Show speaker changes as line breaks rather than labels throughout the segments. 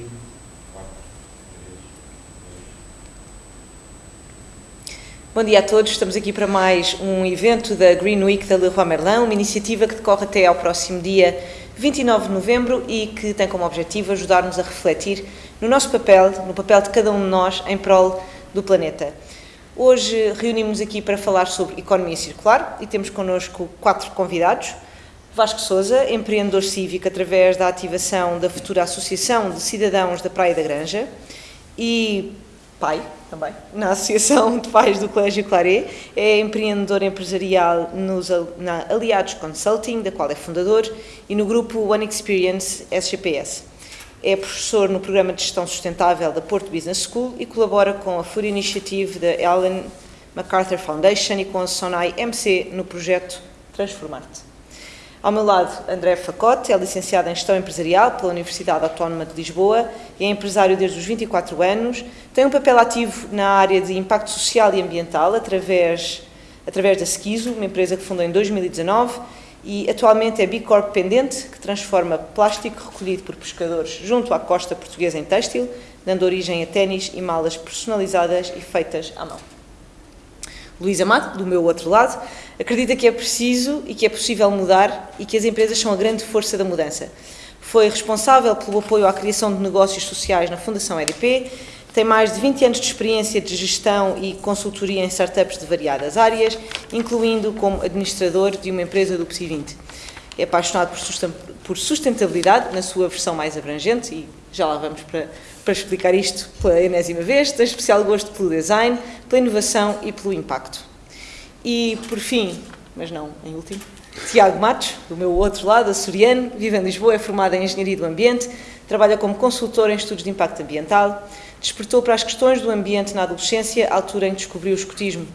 5, 4, 3, 2.
Bom dia a todos, estamos aqui para mais um evento da Green Week da Leroy Merlin, uma iniciativa que decorre até ao próximo dia 29 de novembro e que tem como objetivo ajudar-nos a refletir no nosso papel, no papel de cada um de nós em prol do planeta. Hoje reunimos aqui para falar sobre economia circular e temos connosco quatro convidados. Vasco Souza, empreendedor cívico através da ativação da futura Associação de Cidadãos da Praia da Granja e pai também, na Associação de Pais do Colégio Claré, é empreendedor empresarial nos, na Aliados Consulting, da qual é fundador, e no grupo One Experience SGPS. É professor no Programa de Gestão Sustentável da Porto Business School e colabora com a Food Initiative da Ellen MacArthur Foundation e com a Sonai MC no projeto Transformar-te. Ao meu lado, André Facote, é licenciado em Gestão Empresarial pela Universidade Autónoma de Lisboa, é empresário desde os 24 anos, tem um papel ativo na área de impacto social e ambiental através, através da Skizo, uma empresa que fundou em 2019, e atualmente é B Corp pendente, que transforma plástico recolhido por pescadores junto à costa portuguesa em têxtil, dando origem a ténis e malas personalizadas e feitas à mão. Luís Amado, do meu outro lado, acredita que é preciso e que é possível mudar e que as empresas são a grande força da mudança. Foi responsável pelo apoio à criação de negócios sociais na Fundação EDP, tem mais de 20 anos de experiência de gestão e consultoria em startups de variadas áreas, incluindo como administrador de uma empresa do PSI 20. É apaixonado por sustentabilidade, na sua versão mais abrangente, e já lá vamos para, para explicar isto pela enésima vez, tem especial gosto pelo design, pela inovação e pelo impacto. E, por fim, mas não em último, Tiago Matos, do meu outro lado, açoriano, vive em Lisboa, é formado em Engenharia do Ambiente, trabalha como consultor em estudos de impacto ambiental, despertou para as questões do ambiente na adolescência, à altura em que descobriu o escotismo.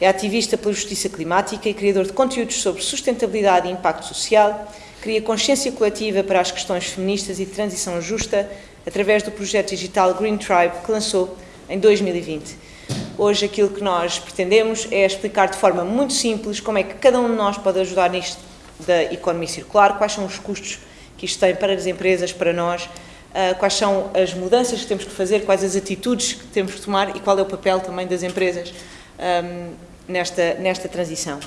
É ativista pela justiça climática e criador de conteúdos sobre sustentabilidade e impacto social, cria consciência coletiva para as questões feministas e de transição justa através do projeto digital Green Tribe que lançou em 2020. Hoje aquilo que nós pretendemos é explicar de forma muito simples como é que cada um de nós pode ajudar nisto da economia circular, quais são os custos que isto tem para as empresas, para nós, ah, quais são as mudanças que temos que fazer, quais as atitudes que temos que tomar e qual é o papel também das empresas um, nesta, nesta transição.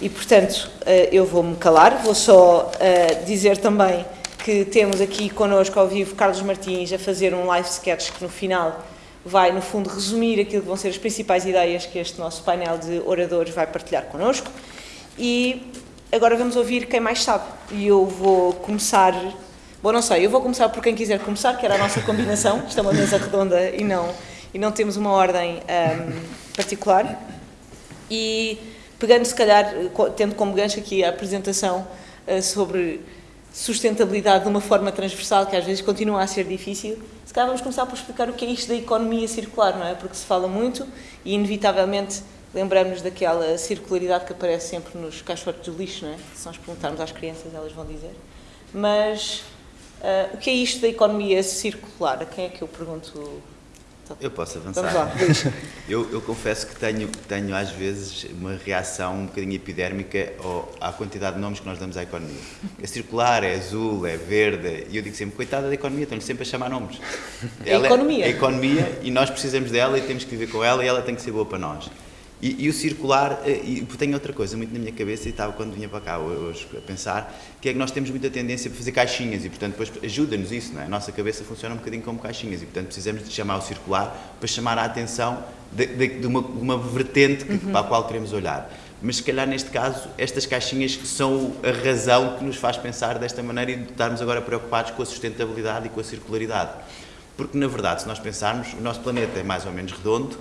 E, portanto, uh, eu vou-me calar, vou só uh, dizer também que temos aqui connosco ao vivo Carlos Martins a fazer um live sketch que no final vai, no fundo, resumir aquilo que vão ser as principais ideias que este nosso painel de oradores vai partilhar connosco. E agora vamos ouvir quem mais sabe. E eu vou começar Bom, não sei, eu vou começar por quem quiser começar, que era a nossa combinação. Isto é uma mesa redonda e não, e não temos uma ordem um, particular. E pegando, se calhar, tendo como gancho aqui a apresentação uh, sobre sustentabilidade de uma forma transversal, que às vezes continua a ser difícil, se calhar vamos começar por explicar o que é isto da economia circular, não é? Porque se fala muito e, inevitavelmente, lembramos daquela circularidade que aparece sempre nos caixotes de lixo, não é? Se nós perguntarmos às crianças, elas vão dizer. Mas Uh, o que é isto da economia circular? A quem é que eu pergunto?
Eu posso avançar. Eu, eu, confesso que tenho, tenho às vezes uma reação um bocadinho epidérmica ao, à quantidade de nomes que nós damos à economia. É circular, é azul, é verde, e eu digo sempre, coitada da economia, estão-lhe sempre a chamar nomes.
É a economia.
É, é economia e nós precisamos dela e temos que viver com ela e ela tem que ser boa para nós. E, e, o circular, eh, e tenho outra coisa muito na minha cabeça e estava quando vinha para cá hoje a pensar, que é que nós temos muita tendência para fazer caixinhas e, portanto, depois ajuda-nos isso, não é? A nossa cabeça funciona um bocadinho como caixinhas e, portanto, precisamos de chamar o circular para chamar a atenção de, de, de, uma, uma, vertente que, uhum. para a qual queremos olhar. Mas, se calhar, neste caso, estas caixinhas são a razão que nos faz pensar desta maneira e de estarmos agora preocupados com a sustentabilidade e com a circularidade. Porque, na verdade, se nós pensarmos, o nosso planeta é mais ou menos redondo,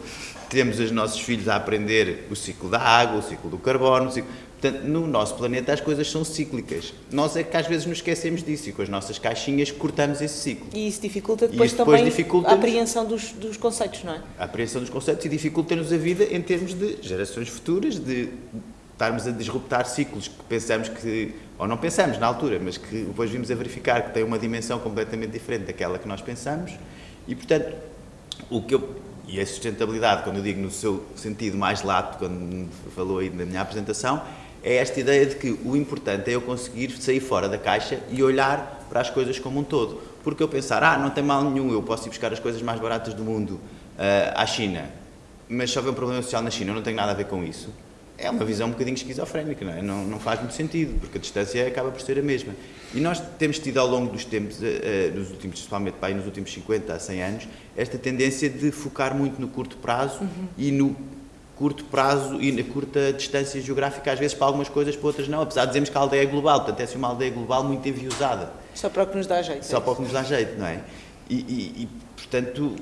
temos os nossos filhos a aprender o ciclo da água, o ciclo do carbono, ciclo... portanto, no nosso planeta as coisas são cíclicas. Nós é que às vezes nos esquecemos disso e com as nossas caixinhas cortamos esse ciclo.
E isso dificulta depois, isso depois também dificulta a apreensão dos, dos conceitos, não é?
A apreensão dos conceitos e dificulta-nos a vida em termos de gerações futuras, de estarmos a disruptar ciclos que pensamos que, ou não pensamos na altura, mas que depois vimos a verificar que têm uma dimensão completamente diferente daquela que nós pensamos e, portanto, o que eu e a sustentabilidade, quando eu digo no seu sentido mais lato, quando falou aí na minha apresentação, é esta ideia de que o importante é eu conseguir sair fora da caixa e olhar para as coisas como um todo. Porque eu pensar, ah, não tem mal nenhum, eu posso ir buscar as coisas mais baratas do mundo uh, à China, mas se houver um problema social na China, eu não tenho nada a ver com isso. É uma visão um bocadinho esquizofrénica, não é? Não, não faz muito sentido, porque a distância acaba por ser a mesma. E nós temos tido ao longo dos tempos, uh, nos últimos, principalmente pá, nos últimos 50 a 100 anos, esta tendência de focar muito no curto prazo uhum. e no curto prazo e na curta distância geográfica, às vezes para algumas coisas, para outras não, apesar de dizermos que a aldeia é global, portanto é assim uma aldeia global muito enviosada.
Só para o que nos dá jeito.
Só é para o que nos dá jeito, não é? E, e, e, portanto,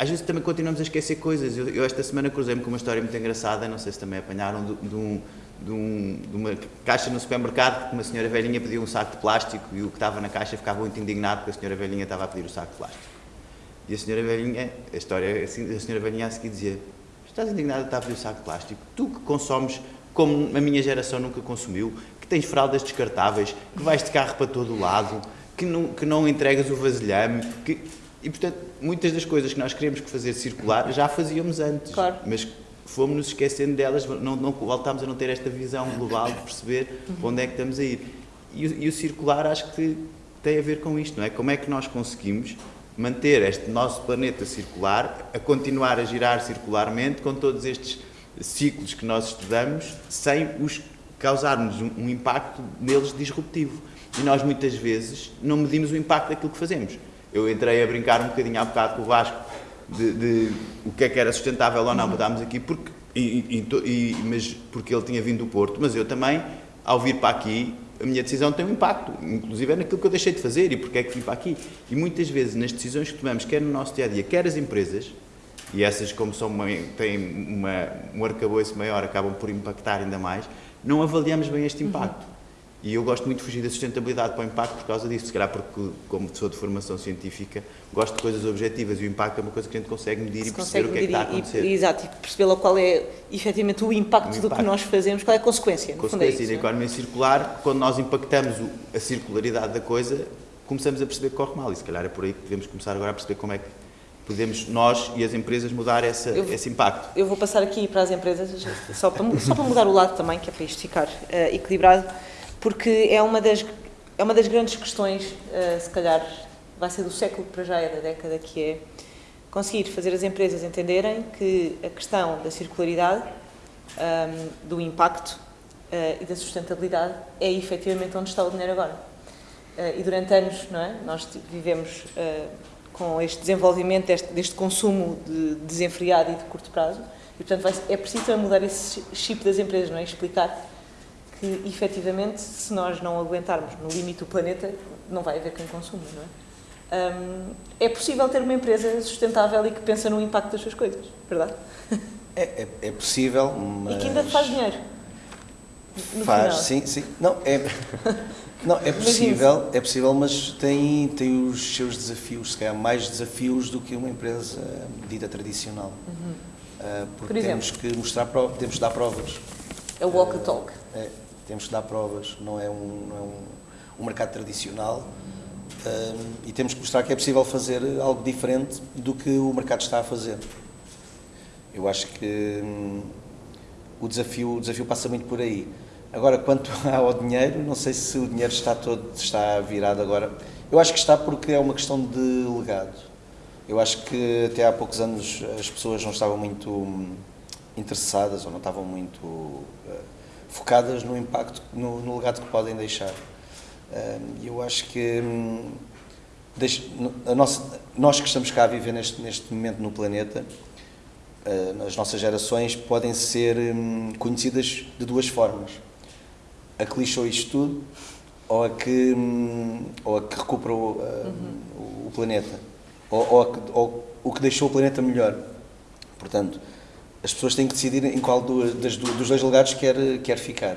às vezes também continuamos a esquecer coisas. Eu, eu esta semana cruzei-me com uma história muito engraçada, não sei se também apanharam, de, de, um, de, um, de uma caixa no supermercado que uma senhora velhinha pediu um saco de plástico e o que estava na caixa ficava muito indignado porque a senhora velhinha estava a pedir o saco de plástico. E a senhora velhinha, a história, assim, a senhora velhinha a seguir dizia Estás indignado a estar a pedir o saco de plástico? Tu que consomes como a minha geração nunca consumiu, que tens fraldas descartáveis, que vais de carro para todo o lado, que não, que não entregas o vasilhame, que... E, portanto, muitas das coisas que nós queremos fazer circular já fazíamos antes.
Claro.
Mas fomos-nos esquecendo delas, não, não, voltámos a não ter esta visão global de perceber uhum. onde é que estamos a ir. E, e o circular acho que tem a ver com isto, não é? Como é que nós conseguimos manter este nosso planeta circular, a continuar a girar circularmente com todos estes ciclos que nós estudamos, sem os causarmos um, um impacto neles disruptivo. E nós muitas vezes não medimos o impacto daquilo que fazemos. Eu entrei a brincar um bocadinho há bocado com o Vasco de, de o que é que era sustentável ou não, mudámos aqui porque, e, e, e, mas porque ele tinha vindo do Porto, mas eu também, ao vir para aqui, a minha decisão tem um impacto, inclusive é naquilo que eu deixei de fazer e porque é que vim para aqui. E muitas vezes nas decisões que tomamos, quer no nosso dia a dia, quer as empresas, e essas, como são uma, têm uma, um arcabouço maior, acabam por impactar ainda mais, não avaliamos bem este impacto. Uhum. E eu gosto muito de fugir da sustentabilidade para o impacto por causa disso. Se calhar porque, como sou de formação científica, gosto de coisas objetivas e o impacto é uma coisa que a gente consegue medir Se e perceber o que é que está a acontecer.
E, exato, e perceber qual é efetivamente o impacto, o impacto, do que nós fazemos, qual é a consequência.
Consequência
é
da economia circular, quando nós impactamos a circularidade da coisa, começamos a perceber que corre mal. E se calhar é por aí que devemos começar agora a perceber como é que podemos nós e as empresas mudar essa, eu, esse impacto.
Eu vou passar aqui para as empresas, só para, só para mudar o lado também, que é para isto ficar uh, equilibrado porque é uma das, é uma das grandes questões, uh, se calhar vai ser do século para já, é da década, que é conseguir fazer as empresas entenderem que a questão da circularidade, um, ehm, do impacto uh, e da sustentabilidade é efetivamente onde está o dinheiro agora. Uh, e durante anos, não é? Nós vivemos com este desenvolvimento deste, deste, consumo de desenfreado e de curto prazo, e portanto vai, é preciso mudar esse chip das empresas, não é? Explicar que efetivamente, se nós não aguentarmos no limite do planeta, não vai haver quem consuma, não é? Um, é possível ter uma empresa sustentável e que pensa no impacto das suas coisas, verdade?
É, é, é possível, mas...
E que ainda faz dinheiro.
faz, final. sim, sim. Não, é, não, é possível, é possível, mas tem, tem os seus desafios, se calhar mais desafios do que uma empresa dita tradicional. Uhum. Uh, porque Por temos que mostrar, temos que dar provas.
É o walk the talk.
É, temos que dar provas, não é um, não é um, um mercado tradicional um, e temos que mostrar que é possível fazer algo diferente do que o mercado está a fazer. Eu acho que hum, o, desafio, o desafio passa muito por aí. Agora, quanto ao dinheiro, não sei se o dinheiro está todo está virado agora. Eu acho que está porque é uma questão de legado. Eu acho que até há poucos anos as pessoas não estavam muito hum, interessadas ou não estavam muito uh, focadas no impacto, no, no legado que podem deixar. E eu acho que hum, a nossa, nós que estamos cá a viver neste, neste momento no planeta, uh, as nossas gerações podem ser hum, conhecidas de duas formas. A que lixou isto tudo ou a que, hum, ou a que recuperou uh, uhum. o planeta. Ou, ou, ou o que deixou o planeta melhor. Portanto, as pessoas têm que decidir em qual do, das, dos dois lugares quer, quer ficar.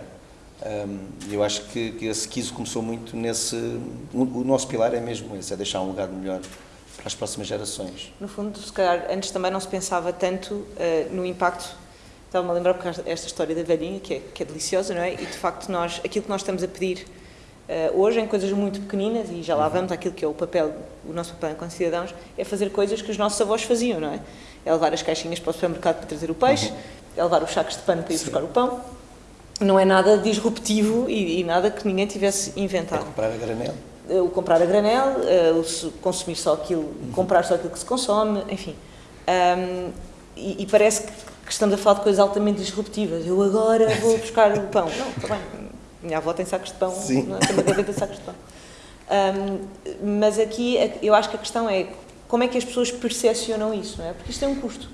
Um, eu acho que, que esse quiso começou muito nesse. O nosso pilar é mesmo esse, é deixar um legado melhor para as próximas gerações.
No fundo, se calhar, antes também não se pensava tanto uh, no impacto. Estava-me a lembrar porque esta história da velhinha, que é, que é deliciosa, não é? E de facto, nós, aquilo que nós estamos a pedir uh, hoje, em coisas muito pequeninas, e já lá uhum. vamos àquilo que é o papel, o nosso papel enquanto cidadãos, é fazer coisas que os nossos avós faziam, não é? É levar as caixinhas para o supermercado para trazer o peixe, uhum. é levar os sacos de pano para ir Sim. buscar o pão. não é nada disruptivo e, e nada que ninguém tivesse
É
inventado.
comprar a granel.
Eh, O comprar a granel, eh, o consumir só aquilo, comprar só aquilo que se consome, enfim. Ahm, e, e parece que, estamos a falar de coisas altamente disruptivas. Eu agora vou buscar o pão. Não, está bem. Minha avó tem sacos de pão,
Sim.
não é? tem uma gaveta de sacos de pão. Ahm, mas aqui eu acho que a questão é como é que as pessoas percepcionam isso, não é? Porque isto tem um custo.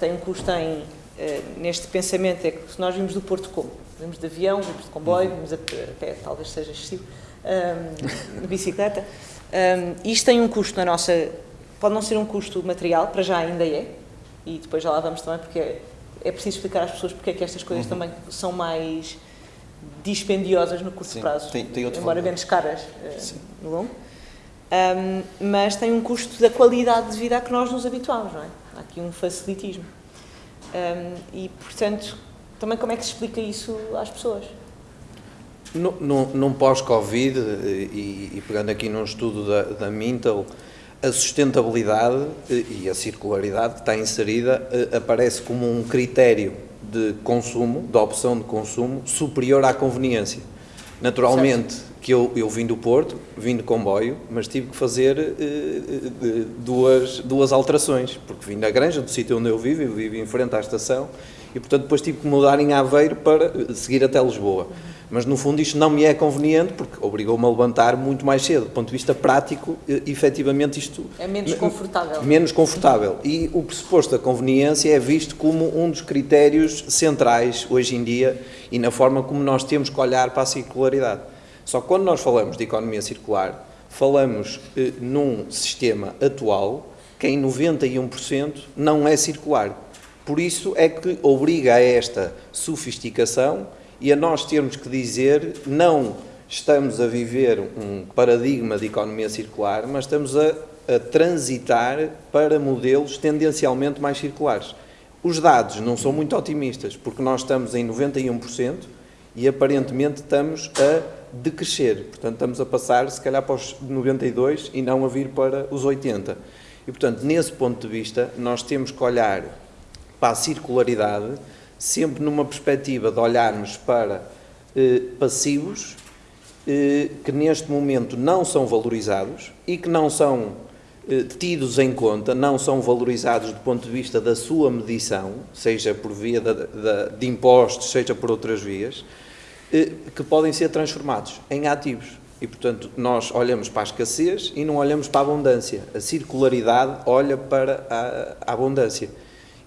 Tem um custo em, eh, neste pensamento, é que se nós vimos do Porto como? Vimos de avião, vimos de comboio, vimos a pé, talvez seja excessivo, ahm, de bicicleta. Ahm, isto tem um custo na nossa. Pode não ser um custo material, para já ainda é, e depois já lá vamos também, porque é, é preciso explicar às pessoas porque é que estas coisas também são mais dispendiosas no curto
Sim,
prazo,
tem- tem outro
embora
valor.
menos caras
Sim.
no longo. Ahm, mas tem um custo da qualidade de vida a que nós nos habituamos, não é? Há aqui um facilitismo. Ahm, e, portanto, também como é que se explica isso às pessoas?
Num pós-Covid, e, e pegando aqui num estudo da, da Mintel, a sustentabilidade e a circularidade que está inserida eh, aparece como um critério de consumo, de opção de consumo, superior à conveniência. Naturalmente, que eu, eu vim do Porto, vim de comboio, mas tive que fazer eh, duas, duas alterações, porque vim da Granja, do sítio onde eu vivo, eu vivo em frente à estação, e portanto depois tive que mudar em Aveiro para eh, seguir até Lisboa. Mas no fundo isto não me é conveniente, porque obrigou-me a levantar muito mais cedo. Do ponto de vista prático, efetivamente isto...
É menos
me-
confortável.
Menos confortável. E o pressuposto da conveniência é visto como um dos critérios centrais hoje em dia e na forma como nós temos que olhar para a circularidade. Só que quando nós falamos de economia circular, falamos eh, num sistema atual que em 91% não é circular. Por isso é que obriga a esta sofisticação e a nós termos que dizer não estamos a viver um paradigma de economia circular, mas estamos a, a transitar para modelos tendencialmente mais circulares. Os dados não são muito otimistas, porque nós estamos em 91% e aparentemente estamos a decrescer. Portanto, estamos a passar, se calhar, para os 92 e não a vir para os 80. E, portanto, nesse ponto de vista, nós temos que olhar para a circularidade sempre numa perspectiva de olharmos para eh, passivos eh, que neste momento não são valorizados e que não são eh, tidos em conta, não são valorizados do ponto de vista da sua medição, seja por via de impostos, seja por outras vias, eh, que podem ser transformados em ativos. E, portanto, nós olhamos para a escassez e não olhamos para a abundância. A circularidade olha para a, a abundância.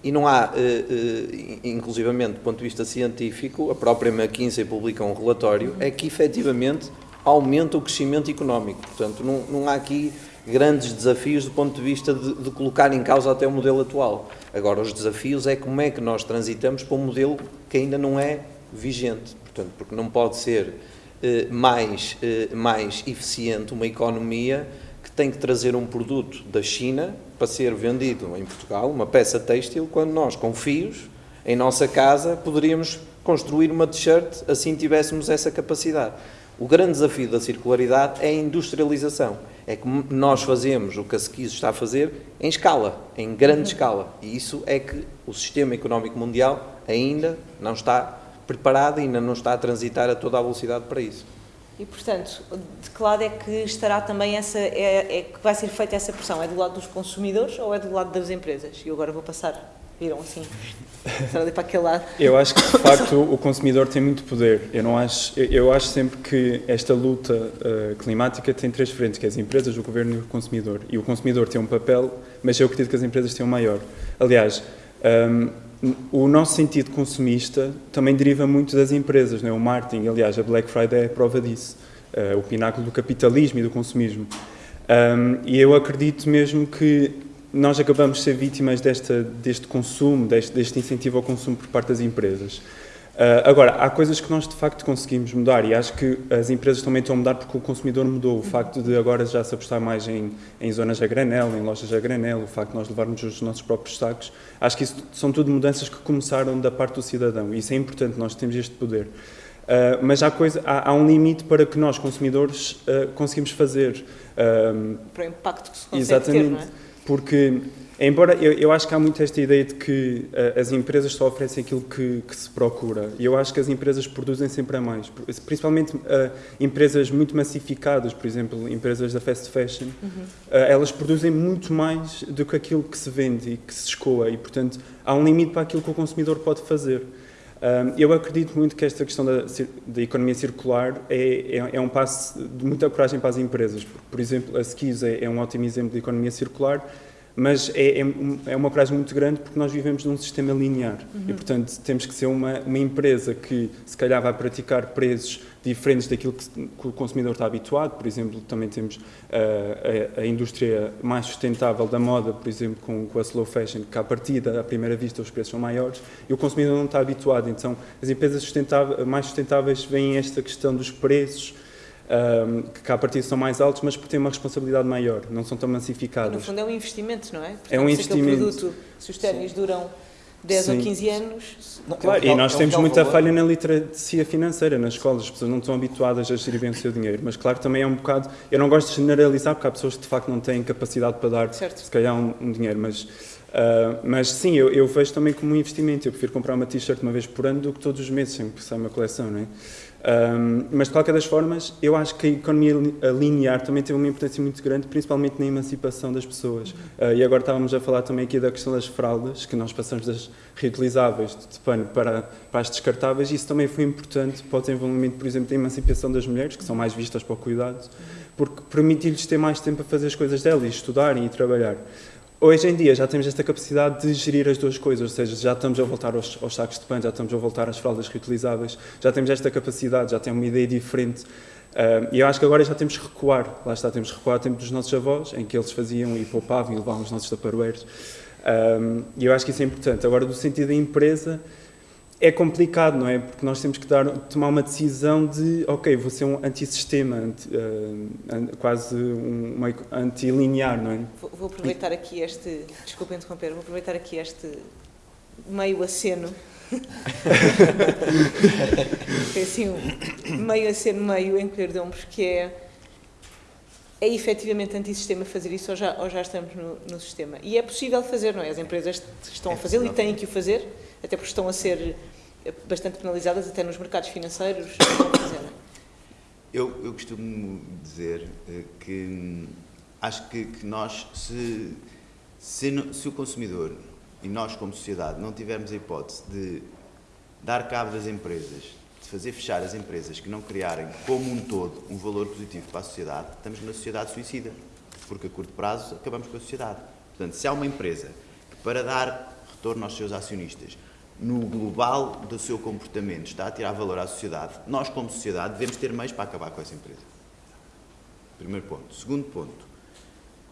E não há, eh, eh, inclusivamente do ponto de vista científico, a própria McKinsey publica um relatório, é que efetivamente aumenta o crescimento económico. Portanto, não, não há aqui grandes desafios do ponto de vista de, de colocar em causa até o modelo atual. Agora, os desafios é como é que nós transitamos para um modelo que ainda não é vigente. Portanto, porque não pode ser eh, mais, eh, mais eficiente uma economia que tem que trazer um produto da China para ser vendido em Portugal, uma peça têxtil, quando nós, com fios, em nossa casa, poderíamos construir uma t-shirt assim tivéssemos essa capacidade. O grande desafio da circularidade é a industrialização. É que nós fazemos o que a Sequiso está a fazer em escala, em grande escala. E isso é que o sistema económico mundial ainda não está preparado, ainda não está a transitar a toda a velocidade para isso.
E, portanto, de que lado é que estará também essa, é, é que vai ser feita essa pressão? É do lado dos consumidores ou é do lado das empresas? E agora vou passar, viram assim, para aquele lado.
Eu acho que de facto o consumidor tem muito poder. Eu não acho, eu- acho sempre que esta luta eh, climática tem três frentes, que é as empresas, o governo e o consumidor. E o consumidor tem um papel, mas eu acredito que as empresas têm um maior. Aliás, hum, o nosso sentido consumista também deriva muito das empresas, não é? O marketing, aliás, a Black Friday é prova disso. Eh, o pináculo do capitalismo e do consumismo. Um, e eu acredito mesmo que nós acabamos de ser vítimas desta, deste consumo, deste, deste incentivo ao consumo por parte das empresas. Uh, agora, há coisas que nós de facto conseguimos mudar e acho que as empresas também estão a mudar porque o consumidor mudou. O facto de agora já se apostar mais em, em zonas a granel, em lojas a granel, o facto de nós levarmos os nossos próprios sacos, acho que isso são tudo mudanças que começaram da parte do cidadão e isso é importante, nós temos este poder. Uh, mas há, coisa, há, há um limite para que nós, consumidores, uh, conseguimos fazer.
Para o impacto que se consegue
Exatamente.
ter, não é?
porque Embora eu, eu, acho que há muito esta ideia de que uh, as empresas só oferecem aquilo que, que, se procura. E eu acho que as empresas produzem sempre a mais. Principalmente uh, empresas muito massificadas, por exemplo, empresas da fast fashion, uhum. uh, elas produzem muito mais do que aquilo que se vende e que se escoa. E, portanto, há um limite para aquilo que o consumidor pode fazer. eu acredito muito que esta questão da, da economia circular é, é, é, um passo de muita coragem para as empresas. Por, por exemplo, a Skis é, é um ótimo exemplo de economia circular mas é, é, é, uma coragem muito grande porque nós vivemos num sistema linear uhum. e, portanto, temos que ser uma, uma empresa que, se calhar, vai praticar preços diferentes daquilo que, que o consumidor está habituado. Por exemplo, também temos uh, a, a, indústria mais sustentável da moda, por exemplo, com, com a slow fashion, que, à partida, à primeira vista, os preços são maiores e o consumidor não está habituado. Então, as empresas sustentáveis, mais sustentáveis veem esta questão dos preços um, que cá a partir são mais altos, mas porque têm uma responsabilidade maior, não são tão massificados.
No fundo é um investimento, não é? Portanto,
é um investimento.
Produto, se os ténis duram 10 Sim. ou 15 anos...
Não, claro, é um, e nós é um temos muita valor. falha na literacia financeira nas escolas, as pessoas não estão habituadas a gerir bem o seu dinheiro, mas claro, também é um bocado... Eu não gosto de generalizar, porque há pessoas que de facto não têm capacidade para dar, certo. se calhar, um, um dinheiro, mas... Uh, mas sim, eu, eu, vejo também como um investimento. Eu prefiro comprar uma t-shirt uma vez por ano do que todos os meses, sempre que sai uma coleção, não é? Um, mas, de qualquer das formas, eu acho que a economia linear também tem uma importância muito grande, principalmente na emancipação das pessoas. Uh, e agora estávamos a falar também aqui da questão das fraldas, que nós passamos das reutilizáveis de pano para, para as descartáveis, e isso também foi importante para o desenvolvimento, por exemplo, da emancipação das mulheres, que são mais vistas para o cuidado, porque permite-lhes ter mais tempo a fazer as coisas delas, estudarem e trabalhar. Hoje em dia já temos esta capacidade de gerir as duas coisas, ou seja, já estamos a voltar aos, aos sacos de pano, já estamos a voltar às fraldas reutilizáveis, já temos esta capacidade, já temos uma ideia diferente. Uh, e eu acho que agora já temos que recuar, lá está, temos que recuar o tempo dos nossos avós, em que eles faziam e poupavam e levavam os nossos taparoeiros. Um, e eu acho que isso é importante. Agora, do sentido da empresa, é complicado, não é? Porque nós temos que dar, tomar uma decisão de, ok, vou ser um antissistema, anti, uh, quase um, um antilinear, não é?
Vou, vou aproveitar aqui este, desculpa interromper, vou aproveitar aqui este meio aceno. é assim, um meio aceno, meio encolher de ombros, que é é efetivamente antissistema fazer isso ou já, ou já estamos no, no, sistema? E é possível fazer, não é? As empresas estão a fazê-lo e têm que o fazer, até porque estão a ser bastante penalizadas até nos mercados financeiros.
eu, eu costumo dizer eh, que hum, acho que, que nós, se, se, se, o consumidor e nós como sociedade não tivermos a hipótese de dar cabo das empresas, de fazer fechar as empresas que não criarem como um todo um valor positivo para a sociedade, estamos numa sociedade suicida, porque a curto prazo acabamos com a sociedade. Portanto, se há uma empresa que para dar retorno aos seus acionistas no global do seu comportamento está a tirar valor à sociedade, nós como sociedade devemos ter meios para acabar com essa empresa. Primeiro ponto. Segundo ponto,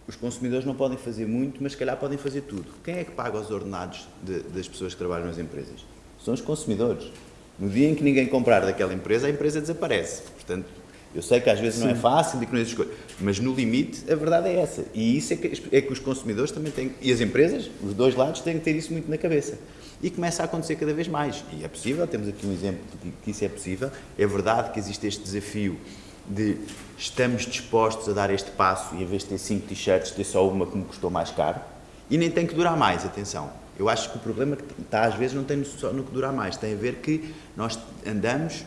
os consumidores não podem fazer muito, mas se calhar podem fazer tudo. Quem é que paga os ordenados de, das pessoas que trabalham nas empresas? São os consumidores. No dia em que ninguém comprar daquela empresa, a empresa desaparece. Portanto, eu sei que às vezes Sim. não é fácil e que não existe coisa, mas no limite a verdade é essa. E isso é que, é que os consumidores também têm, e as empresas, os dois lados, têm que ter isso muito na cabeça. E começa a acontecer cada vez mais. E é possível, temos aqui um exemplo de que isso é possível. É verdade que existe este desafio de estamos dispostos a dar este passo e em vez de ter cinco t-shirts, ter só uma que me custou mais caro. E nem tem que durar mais, atenção. Eu acho que o problema que está às vezes não tem só no que durar mais, tem a ver que nós andamos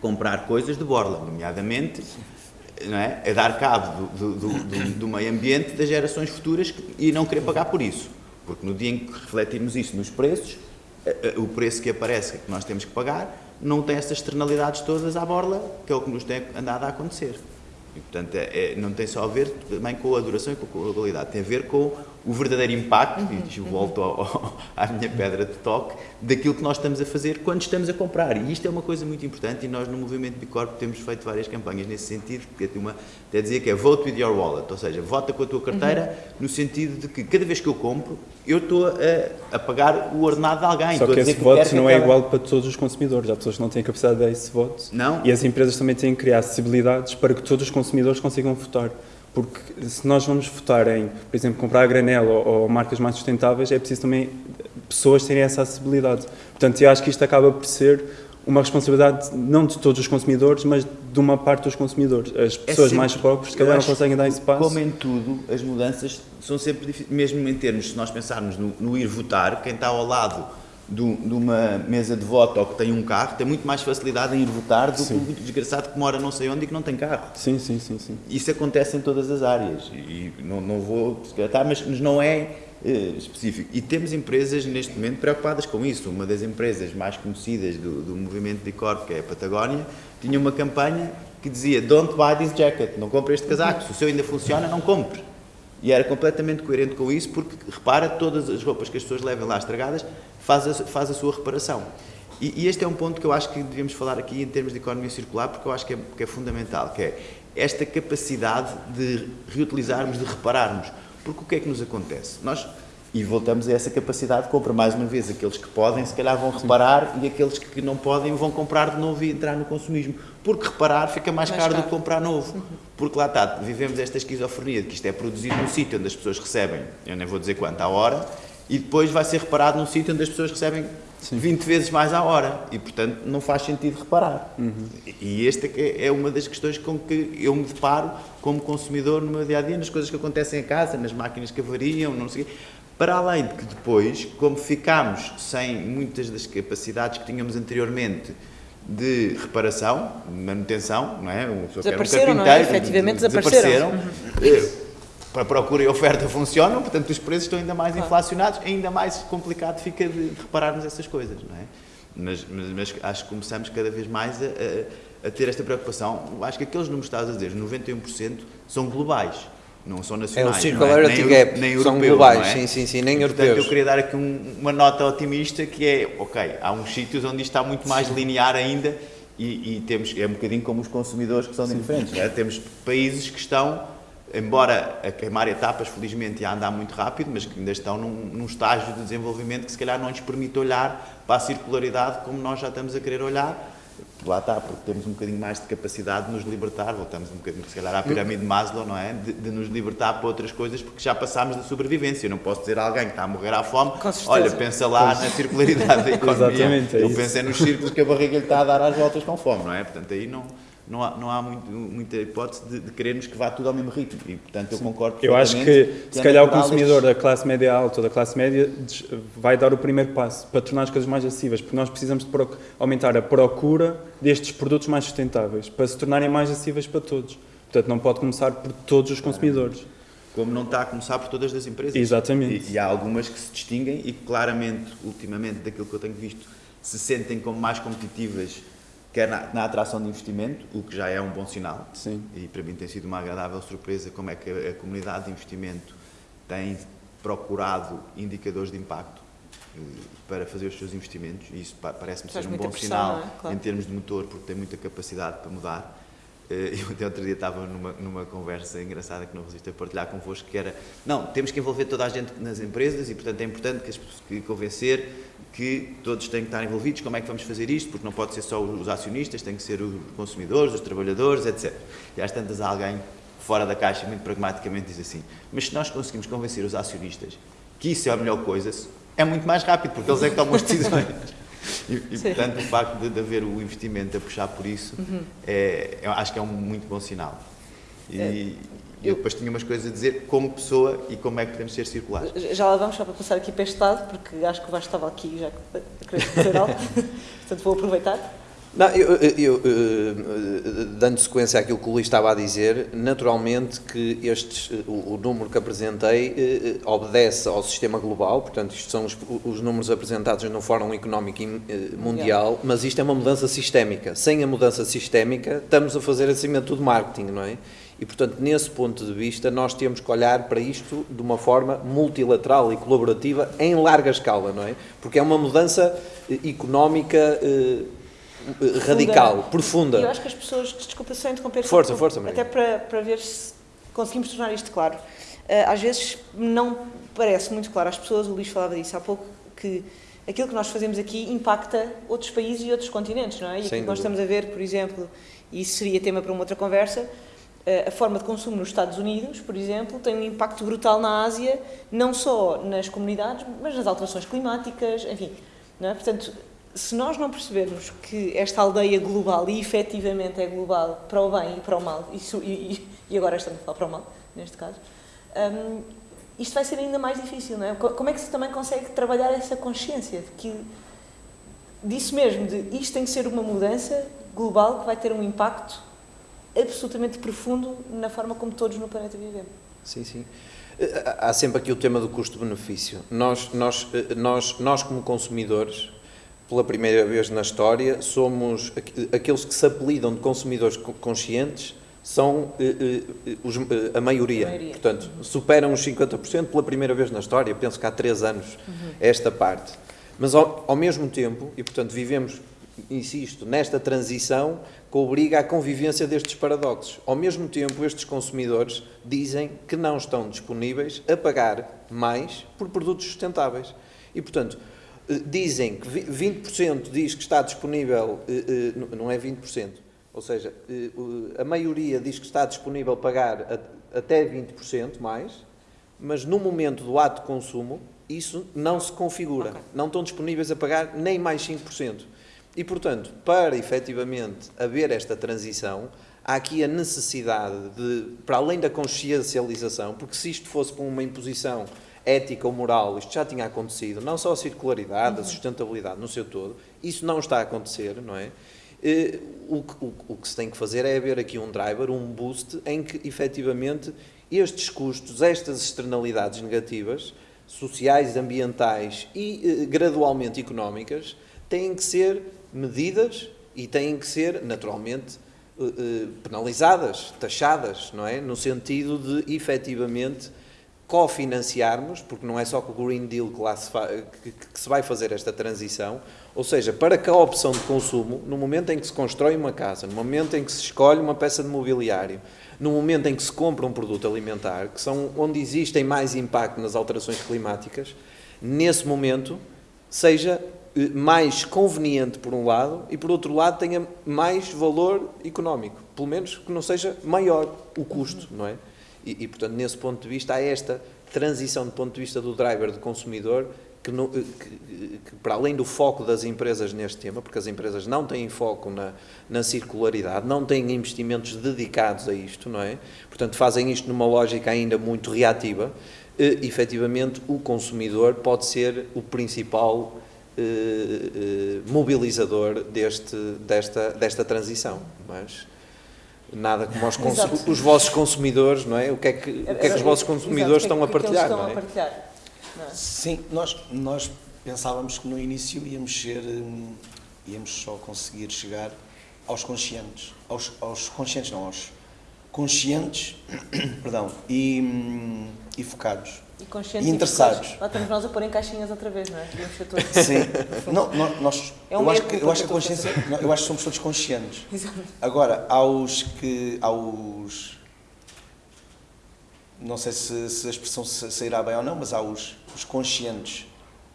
comprar coisas de borla, nomeadamente não é? a dar cabo do, do, do, do, meio ambiente das gerações futuras e não querer pagar por isso. Porque no dia em que refletirmos isso nos preços, eh, eh, o preço que aparece que nós temos que pagar não tem essas externalidades todas à borla, que é o que nos tem andado a acontecer. E, portanto, é, é, não tem só a ver também com a duração e com a qualidade, tem a ver com o verdadeiro impacto, uhum, e volto ao, ao, à minha pedra de toque, daquilo que nós estamos a fazer quando estamos a comprar. E isto é uma coisa muito importante e nós no Movimento Bicorp temos feito várias campanhas nesse sentido, que é uma, até dizia que é vote with your wallet, ou seja, vota com a tua carteira, uhum. no sentido de que cada vez que eu compro, eu estou a, a pagar o ordenado de alguém.
Só que esse que voto não é igual para todos os consumidores, há pessoas que não têm capacidade de dar esse voto.
Não.
E as empresas também têm que criar acessibilidades para que todos os consumidores consigam votar. Porque se nós vamos votar em, por exemplo, comprar a granel ou, ou, marcas mais sustentáveis, é preciso também pessoas terem essa acessibilidade. Portanto, eu acho que isto acaba por ser uma responsabilidade não de todos os consumidores, mas de uma parte dos consumidores. As pessoas
sempre-
mais pobres, se
eu
calhar, não conseguem dar esse passo.
Como em tudo, as mudanças são sempre difíceis, mesmo em termos, se nós pensarmos no, no ir votar, quem está ao lado do- de uma mesa de voto ou que tem um carro tem muito mais facilidade em ir votar do que
Sim.
o desgraçado que mora não sei onde e que não tem carro.
Sim, sim, sim, sim.
Isso acontece em todas as áreas e não, não vou descartar, mas, não é eh, específico. E temos empresas neste momento preocupadas com isso. Uma das empresas mais conhecidas do, do movimento de Corp, que é a Patagónia, tinha uma campanha que dizia Don't buy this jacket, não compre este casaco, se o seu ainda funciona, não compre. E era completamente coerente com isso, porque repara, todas as roupas que as pessoas levam lá estragadas, faz a, faz a sua reparação. E, e este é um ponto que eu acho que devíamos falar aqui em termos de economia circular, porque eu acho que é, que é fundamental, que é esta capacidade de reutilizarmos, de repararmos. Porque o que é que nos acontece? Nós, e voltamos a essa capacidade de compra, mais uma vez, aqueles que podem, se calhar vão reparar, e aqueles que não podem vão comprar de novo e entrar no consumismo. Porque reparar fica mais,
Mais
caro, do
caro.
que comprar novo. Porque lá está, vivemos esta esquizofrenia de que isto é produzido num sítio onde as pessoas recebem, eu nem vou dizer quanto, à hora, e depois vai ser reparado num sítio onde as pessoas recebem 20 vezes mais à hora. E, portanto, não faz sentido reparar. E esta é é uma das questões com que eu me deparo como consumidor no meu dia-a-dia, nas coisas que acontecem em casa, nas máquinas que avariam, não sei o quê. Para além de que depois, como ficámos sem muitas das capacidades que tínhamos anteriormente de reparação, manutenção, não é? Era um
Desapareceram, não é?
carpinteiro,
Efetivamente desapareceram.
desapareceram. Eh, Para procura e oferta funcionam, portanto os preços estão ainda mais inflacionados, ainda mais complicado fica de repararmos essas coisas, não é? Mas, mas, mas acho que começamos cada vez mais a, a- a ter esta preocupação. Acho que aqueles números que estás a dizer, 91%, são globais, não são
É o
nacionais.
Circularity
é?
Gap,
nem
são globais,
é?
sim, sim, sim, nem
E, portanto,
europeus.
eu queria dar aqui um- uma nota otimista que é, ok, há uns sítios onde isto está muito mais linear ainda e, e temos, é um bocadinho como os consumidores que são diferentes, não é? Temos países que estão, embora a queimar etapas, felizmente, e a andar muito rápido, mas que ainda estão num, num estágio de desenvolvimento que se calhar não nos permite olhar para a circularidade como nós já estamos a querer olhar. Lá está, porque temos um bocadinho mais de capacidade de nos libertar, voltamos um bocadinho, se calhar, à pirâmide de Maslow, não é? De, de nos libertar para outras coisas, porque já passámos da sobrevivência. Eu não posso dizer a alguém que está a morrer à fome, olha, pensa lá na circularidade da economia.
Exatamente, é
Eu
isso.
pensei nos círculos que a barriga lhe está a dar às voltas com fome, não é? Portanto, aí não, não há, não há muito- muita hipótese de, de querermos que vá tudo ao mesmo ritmo. E, portanto, eu concordo
Eu acho que, se
é
calhar, o consumidor da classe média alta ou da classe média vai dar o primeiro passo para tornar as coisas mais acessíveis, porque nós precisamos de aumentar a procura destes produtos mais sustentáveis, para se tornarem mais acessíveis para todos. Portanto, não pode começar por todos os consumidores.
Como não está a começar por todas as empresas.
Exatamente.
E, e há algumas que se distinguem e claramente, ultimamente, daquilo que eu tenho visto, se sentem como mais competitivas, quer na, na atração de investimento, o que já é um bom sinal.
Sim.
E para mim tem sido uma agradável surpresa como é que a, a comunidade de investimento tem procurado indicadores de impacto eh, para fazer os seus investimentos e isso pa- parece-me ser um bom
pressão,
sinal
é? Claro.
em termos de motor porque tem muita capacidade para mudar. Eh, Eu até outro dia estava numa, numa conversa engraçada que não resisto a partilhar convosco, que era, não, temos que envolver toda a gente nas empresas e, portanto, é importante que as pessoas- convencer que todos têm que estar envolvidos, como é que vamos fazer isto, porque não pode ser só os acionistas, tem que ser os consumidores, os trabalhadores, etc. E às tantas alguém fora da caixa, muito pragmaticamente, diz assim, mas se nós conseguimos convencer os acionistas que isso é a melhor coisa, é muito mais rápido, porque eles é que tomam as decisões. E, e, portanto, o facto de, de haver o investimento a puxar por isso, é, eu acho que é um muito bom sinal. E
É,
eu depois tinha umas coisas a dizer como pessoa e como é que podemos ser circulares.
Já lá vamos, só para passar aqui para este lado, porque acho que o Vasco estava aqui já a querer dizer algo. Portanto, vou aproveitar.
Não, eu, eu- eu, eh, dando sequência àquilo que o Luís estava a dizer, naturalmente que estes, eh, o, o número que apresentei eh, eh, obedece ao sistema global, portanto, isto são os, os números apresentados no Fórum Económico eh, Mundial, mas isto é uma mudança sistémica. Sem a mudança sistémica, estamos a fazer acima de tudo marketing, não é? E, portanto, nesse ponto de vista, nós temos que olhar para isto de uma forma multilateral e colaborativa em larga escala, não é? Porque é uma mudança eh, económica eh, radical, profunda.
E eu acho que as pessoas, desculpa só interromper,
Força, força, Maria.
até para, para ver se conseguimos tornar isto claro. Eh, às vezes não parece muito claro às pessoas, o Luís falava disso há pouco, que aquilo que nós fazemos aqui impacta outros países e outros continentes, não é? E
Sem
que nós estamos a ver, por exemplo, e isso seria tema para uma outra conversa, eh, a forma de consumo nos Estados Unidos, por exemplo, tem um impacto brutal na Ásia, não só nas comunidades, mas nas alterações climáticas, enfim. Não é? Portanto, se nós não percebermos que esta aldeia global, e efetivamente é global, para o bem e para o mal, isso, e, e agora estamos a falar para o mal, neste caso, um, isto vai ser ainda mais difícil, não é? Como é que se também consegue trabalhar essa consciência de que, disso mesmo, de isto tem que ser uma mudança global que vai ter um impacto absolutamente profundo na forma como todos no planeta vivemos?
Sim, sim. Eh, há sempre aqui o tema do custo-benefício. Nós, nós, eh, nós, nós, como consumidores, pela primeira vez na história, somos aqueles que se apelidam de consumidores conscientes, são eh, os, a, maioria. a, maioria. Portanto, superam os 50% pela primeira vez na história, penso que há três anos, uhum. esta parte. Mas, ao, ao mesmo tempo, e portanto vivemos insisto, nesta transição que obriga à convivência destes paradoxos. Ao mesmo tempo, estes consumidores dizem que não estão disponíveis a pagar mais por produtos sustentáveis. E, portanto, eh, dizem que 20% diz que está disponível, eh, eh, não é 20%, ou seja, a maioria diz que está disponível pagar até 20% mais, mas no momento do ato de consumo, isso não se configura. Okay. Não estão disponíveis a pagar nem mais 5%. E, portanto, para efetivamente haver esta transição, há aqui a necessidade de, para além da consciencialização, porque se isto fosse com uma imposição ética ou moral, isto já tinha acontecido, não só a circularidade, uhum. a sustentabilidade no seu todo, isso não está a acontecer, não é? Eh, o que, o, o que se tem que fazer é haver aqui um driver, um boost, em que efetivamente estes custos, estas externalidades negativas, sociais, ambientais e eh, gradualmente económicas, têm que ser medidas e têm que ser, naturalmente, eh, penalizadas, taxadas, não é? No sentido de, efetivamente, cofinanciarmos, porque não é só com o Green Deal que, se, que, que se vai fazer esta transição, ou seja, para que a opção de consumo, no momento em que se constrói uma casa, no momento em que se escolhe uma peça de mobiliário, no momento em que se compra um produto alimentar, que são onde existem mais impacto nas alterações climáticas, nesse momento seja eh, mais conveniente por um lado e por outro lado tenha mais valor económico, pelo menos que não seja maior o custo, não é? E, e portanto, nesse ponto de vista, há esta transição do ponto de vista do driver, do consumidor, que, no, eh, que, que, para além do foco das empresas neste tema, porque as empresas não têm foco na, na circularidade, não têm investimentos dedicados a isto, não é? Portanto, fazem isto numa lógica ainda muito reativa, e, efetivamente o consumidor pode ser o principal eh, eh, mobilizador deste, desta, desta transição. Mas nada como os, os, vossos consumidores, não é? O que é que, o que, é que os vossos consumidores Exato, estão, a partilhar, estão é? a partilhar?
Não é? Sim, nós, nós pensávamos que no início íamos ser, hum, íamos só conseguir chegar aos conscientes, aos, aos conscientes não, aos conscientes, perdão, e, hum, e focados.
E conscientes e interessados. Lá estamos nós a pôr em caixinhas outra vez, não é?
Sim. não, nós, é um eu, acho que, eu acho que a consciência, não, eu acho que somos todos conscientes. Exato. Agora, aos que, aos, não sei se, se a expressão sairá bem ou não, mas há os, os conscientes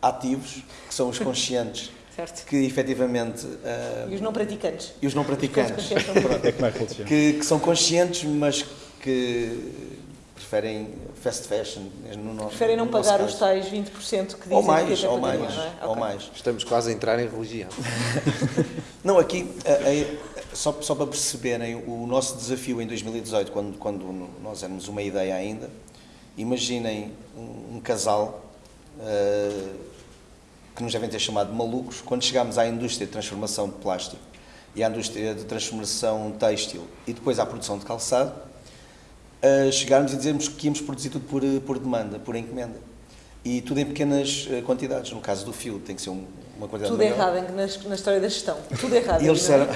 ativos, que são os conscientes certo. que efetivamente... Uh,
e os não praticantes.
E os não praticantes. é como é que, que são conscientes, mas que preferem fast fashion.
No nosso, preferem não pagar os tais 20% que dizem
ou mais,
que é
ou mais, não é? ou okay. mais.
Estamos quase a entrar em religião.
não, aqui, é, é, só, só para perceberem, o nosso desafio em 2018, quando, quando nós éramos uma ideia ainda, imaginem um, um casal uh, que nos devem ter chamado de malucos, quando chegámos à indústria de transformação de plástico e à indústria de transformação têxtil e depois à produção de calçado, a chegarmos e dizermos que íamos produzir tudo por, por demanda, por encomenda. E tudo em pequenas eh, quantidades. No caso do fio, tem que ser uma quantidade
Tudo
maior.
errado na, na história da gestão. Tudo errado.
E eles disseram,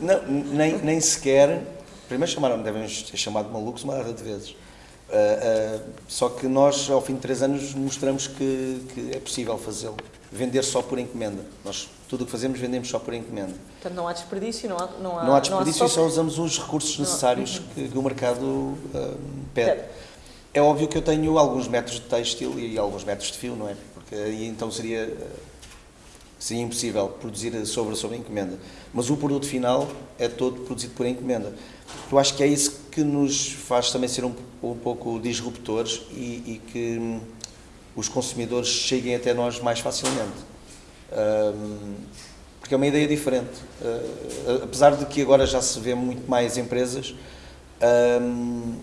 não, nem, nem sequer. Primeiro chamaram, devem ter chamado malucos uma data de vezes. Uh, uh, só que nós, ao fim de três anos, mostramos que, que é possível fazê-lo. Vender só por encomenda. Nós tudo o que fazemos vendemos só por encomenda.
Portanto, não há desperdício, não há Não há,
não há desperdício não há e só usamos os recursos necessários que, que, o mercado uh, pede. É óbvio que eu tenho alguns metros de têxtil e alguns metros de fio, não é? Porque aí então seria, seria impossível produzir sobre, sobre encomenda. Mas o produto final é todo produzido por encomenda. Eu acho que é isso que nos faz também ser um, um pouco disruptores e, e que hum, os consumidores cheguem até nós mais facilmente Um, porque é uma ideia diferente. Uh, apesar de que agora já se vê muito mais empresas um,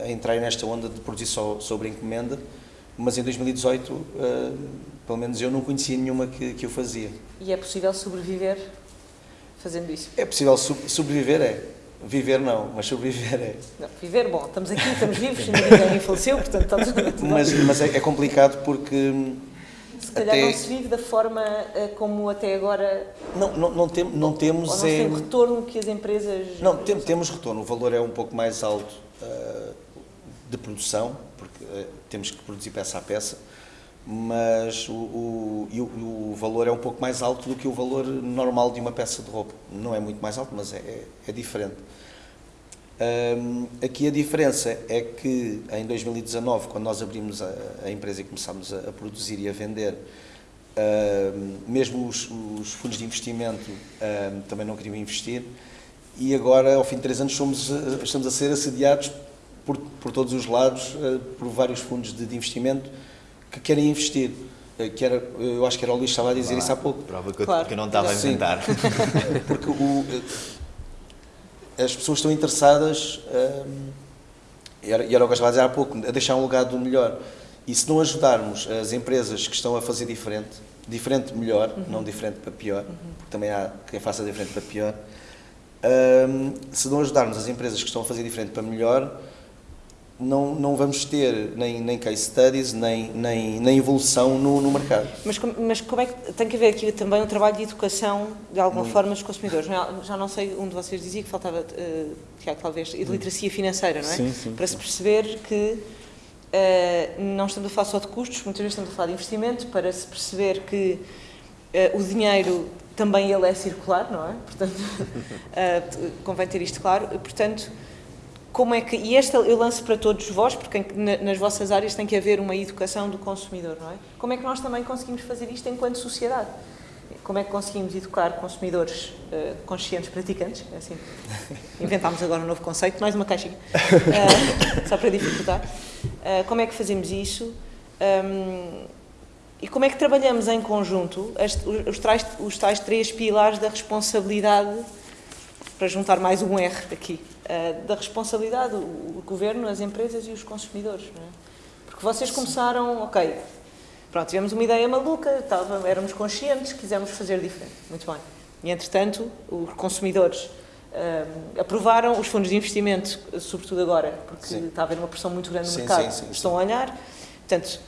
a, a entrarem nesta onda de produzir só sobre encomenda, mas em 2018, uh, pelo menos eu não conhecia nenhuma que, que o fazia.
E é possível sobreviver fazendo isso?
É possível sobreviver, é. Viver não, mas sobreviver é.
Não, viver, bom, estamos aqui, estamos vivos, ninguém faleceu, portanto tudo
Mas, mas é, é complicado porque
se calhar até... não se vive da forma uh, como até agora.
Não, não, não, tem, não temos.
Ou não tem retorno que as empresas.
Não, tem, temos retorno. O valor é um pouco mais alto uh, de produção, porque uh, temos que produzir peça a peça, mas o, o, o, valor é um pouco mais alto do que o valor normal de uma peça de roupa. Não é muito mais alto, mas é, é, é diferente. Um, aqui a diferença é que em 2019, quando nós abrimos a, a empresa e começámos a, a, produzir e a vender, um, mesmo os, os, fundos de investimento um, também não queriam investir e agora, ao fim de três anos, somos, estamos a ser assediados por, por todos os lados uh, por vários fundos de, de, investimento que querem investir. Uh, que era, eu acho que era o Luís que estava a dizer isso há pouco.
Prova que eu, claro. que eu não estava a inventar.
Porque o as pessoas estão interessadas, um, e era, e era o que eu estava a dizer há pouco, a deixar um legado melhor. E se não ajudarmos as empresas que estão a fazer diferente, diferente melhor, uhum. não diferente para pior, uhum. porque também há quem faça diferente para pior, um, se não ajudarmos as empresas que estão a fazer diferente para melhor, não, não vamos ter nem, nem case studies, nem, nem, nem evolução no, no mercado.
Mas, mas como é que tem que haver aqui também um trabalho de educação, de alguma Muito. forma, dos consumidores? Já não sei, um de vocês dizia que faltava, uh, Tiago, talvez, de literacia financeira, não é?
Sim, sim.
Para se perceber que uh, não estamos a falar só de custos, muitas vezes estamos a falar de investimento, para se perceber que uh, o dinheiro também ele é circular, não é? Portanto, uh, convém ter isto claro. Portanto, como é que, e esta eu lanço para todos vós, porque nas vossas áreas tem que haver uma educação do consumidor, não é? Como é que nós também conseguimos fazer isto enquanto sociedade? Como é que conseguimos educar consumidores uh, conscientes praticantes? É assim, inventámos agora um novo conceito, mais uma caixinha, uh, só para dificultar. Uh, como é que fazemos isso? Um, e como é que trabalhamos em conjunto os, os, tais, os tais três pilares da responsabilidade, para juntar mais um R aqui, eh, da responsabilidade, o, o, governo, as empresas e os consumidores. É? Porque vocês começaram, ok, pronto, tivemos uma ideia maluca, estava, éramos conscientes, quisemos fazer diferente. Muito bem. E, entretanto, os consumidores uh, aprovaram os fundos de investimento, sobretudo agora, porque sim. está a haver uma pressão muito grande no sim, mercado, sim, estão a olhar. Portanto,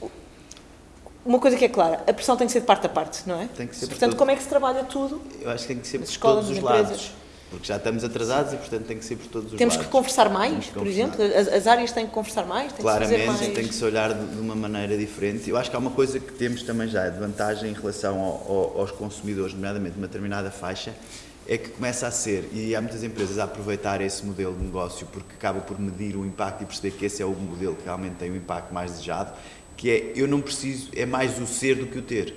uma coisa que é clara, a pressão tem que ser de parte a parte, não é?
Tem que ser
Portanto, como é que se trabalha tudo?
Eu acho que tem que ser por todos os lados porque já estamos atrasados e, portanto, tem que ser por todos os
Temos
lados.
que conversar mais, que por exemplo? As, as, áreas têm que conversar mais? Tem
Claramente,
que mais...
tem que se olhar de, de, uma maneira diferente. Eu acho que há uma coisa que temos também já de vantagem em relação ao, ao, aos consumidores, nomeadamente uma determinada faixa, é que começa a ser, e há muitas empresas a aproveitar esse modelo de negócio porque acaba por medir o impacto e perceber que esse é o modelo que realmente tem o impacto mais desejado, que é, eu não preciso, é mais o ser do que o ter,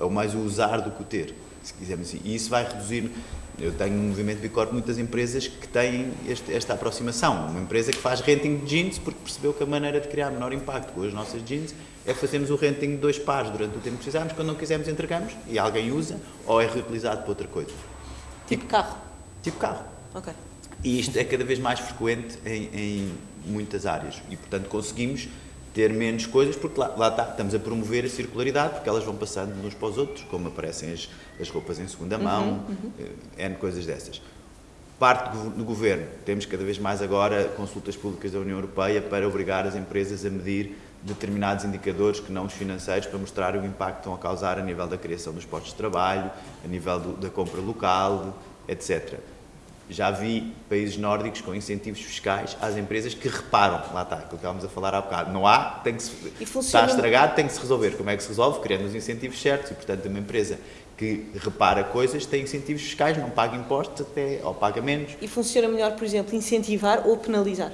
ou mais o usar do que o ter, se quisermos assim. E isso vai reduzir, eu tenho no movimento Bicorp muitas empresas que têm este, esta aproximação. Uma empresa que faz renting de jeans porque percebeu que a maneira de criar menor impacto com as nossas jeans é fazermos o renting de dois pares durante o tempo que precisamos, quando não quisermos entregamos e alguém usa ou é reutilizado para outra coisa.
Tipo carro?
Tipo carro.
Ok.
E isto é cada vez mais frequente em, em muitas áreas e, portanto, conseguimos ter menos coisas, porque lá, lá está, estamos a promover a circularidade, porque elas vão passando de uns para os outros, como aparecem as, as roupas em segunda uhum, mão, uhum, uhum. N coisas dessas. Parte do governo, temos cada vez mais agora consultas públicas da União Europeia para obrigar as empresas a medir determinados indicadores que não os financeiros para mostrar o impacto que estão a causar a nível da criação dos postos de trabalho, a nível do, da compra local, etc. Já vi países nórdicos com incentivos fiscais às empresas que reparam. Lá está, aquilo que estávamos a falar há bocado. Não há, tem que se, está estragado, tem que se resolver. Como é que se resolve? Criando os incentivos certos. E, portanto, uma empresa que repara coisas tem incentivos fiscais, não paga impostos até, ou paga menos.
E funciona melhor, por exemplo, incentivar ou penalizar?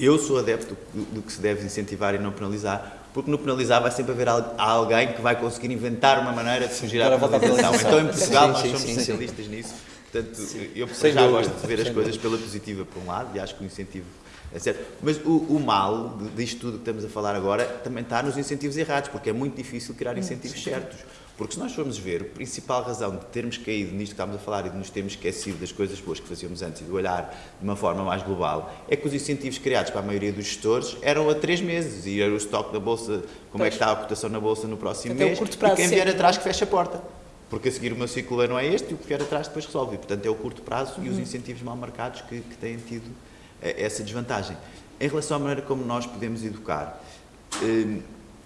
Eu sou adepto do, do que se deve incentivar e não penalizar, porque no penalizar vai sempre haver alguém que vai conseguir inventar uma maneira de fugir à penalização. Então, em Portugal, sim, nós somos sim, especialistas sim. nisso Portanto, Sim. eu Sem já dúvida. gosto de ver as coisas pela positiva por um lado e acho que o incentivo é certo. Mas o, o mal disto tudo que estamos a falar agora também está nos incentivos errados, porque é muito difícil criar incentivos certos. Porque se nós formos ver, a principal razão de termos caído nisto que estamos a falar e de nos termos esquecido das coisas boas que fazíamos antes e de olhar de uma forma mais global, é que os incentivos criados para a maioria dos gestores eram a três meses e era o estoque da Bolsa, como é que está a cotação na Bolsa no próximo
Até
mês e quem vier atrás que fecha a porta. Porque a seguir o meu ciclo não é este e o que vier atrás depois resolve. E, portanto, é o curto prazo e os incentivos mal marcados que, que têm tido eh, essa desvantagem. Em relação à maneira como nós podemos educar, eh,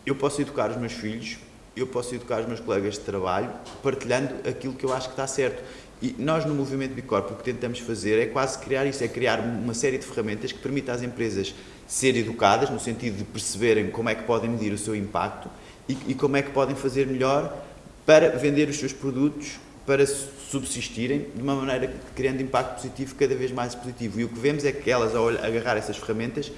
eu posso educar os meus filhos, eu posso educar os meus colegas de trabalho, partilhando aquilo que eu acho que está certo. E nós, no Movimento Bicorp, o que tentamos fazer é quase criar isso, é criar uma série de ferramentas que permitam às empresas ser educadas, no sentido de perceberem como é que podem medir o seu impacto e, e como é que podem fazer melhor para vender os seus produtos, para subsistirem de uma maneira criando impacto positivo cada vez mais positivo. E o que vemos é que elas, ao agarrar essas ferramentas,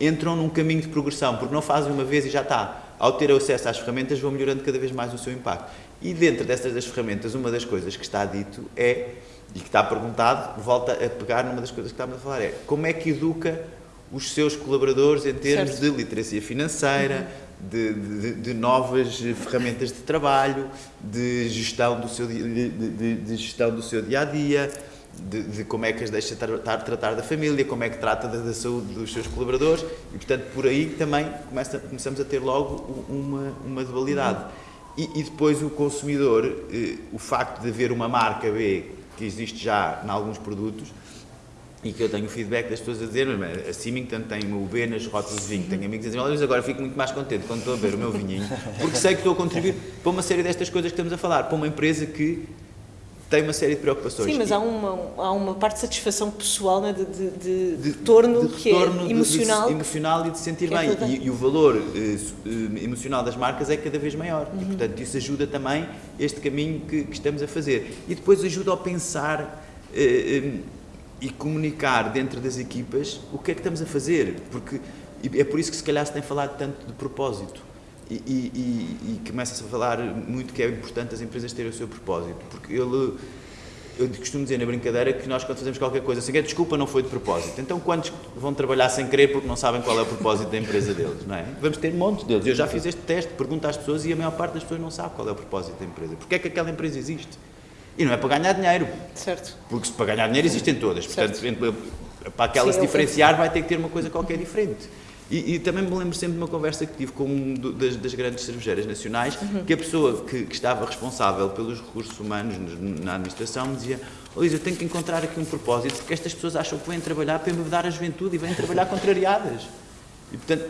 entram num caminho de progressão, porque não fazem uma vez e já está. Ao ter acesso às ferramentas, vão melhorando cada vez mais o seu impacto. E dentro dessas das ferramentas, uma das coisas que está dito é, e que está perguntado, volta a pegar numa das coisas que estávamos a falar, é como é que educa os seus colaboradores em termos
Certo.
de literacia financeira, de, de- de novas ferramentas de trabalho, de gestão do seu, de, de- gestão do seu dia a dia, de, como é que as deixa tratar, tratar da família, como é que trata da, da saúde dos seus colaboradores e, portanto, por aí também começa, começamos a ter logo uma, uma dualidade. E, e depois o consumidor, eh, o facto de haver uma marca B que existe já em alguns produtos, e que eu tenho feedback das pessoas a dizer, mas a Symington tem o B nas rotas de vinho, tenho amigos a dizer, olha, mas agora fico muito mais contente quando estou a ver o meu vinhinho, porque sei que estou a contribuir para uma série destas coisas que estamos a falar, para uma empresa que tem uma série de preocupações.
Sim, mas há uma, há uma parte de satisfação pessoal, né, de, de, de, de retorno que
retorno
é emocional.
de- emocional e de sentir
é
bem.
aquilo
E, e o valor eh, eh, emocional das marcas é cada vez maior.
Uhum.
E, portanto, isso ajuda também este caminho que, que estamos a fazer. E depois ajuda a pensar eh, eh, e comunicar dentro das equipas o que é que estamos a fazer. Porque é por isso que se calhar se tem falado tanto de propósito. E, e, e, começa-se a falar muito que é importante as empresas terem o seu propósito. Porque ele eu costumo dizer na brincadeira que nós quando fazemos qualquer coisa querer, desculpa, não foi de propósito. Então quantos vão trabalhar sem querer porque não sabem qual é o propósito da empresa deles, não é? Vamos ter montes deles. Eu já fiz este teste, pergunto às pessoas e a maior parte das pessoas não sabe qual é o propósito da empresa. Porquê é que aquela empresa existe? E não é para ganhar dinheiro,
Certo.
porque se para ganhar dinheiro existem todas. Portanto,
Certo.
para aquela se
eu
diferenciar vai ter que ter uma coisa qualquer diferente. E, e também me lembro sempre de uma conversa que tive com um do- das, das grandes cervejeiras nacionais,
Uhum.
que a pessoa que, que estava responsável pelos recursos humanos nos- na administração me dizia oh, Luís, eu tenho que encontrar aqui um propósito, porque estas pessoas acham que vêm trabalhar para mudar a juventude e vêm trabalhar contrariadas. E, portanto,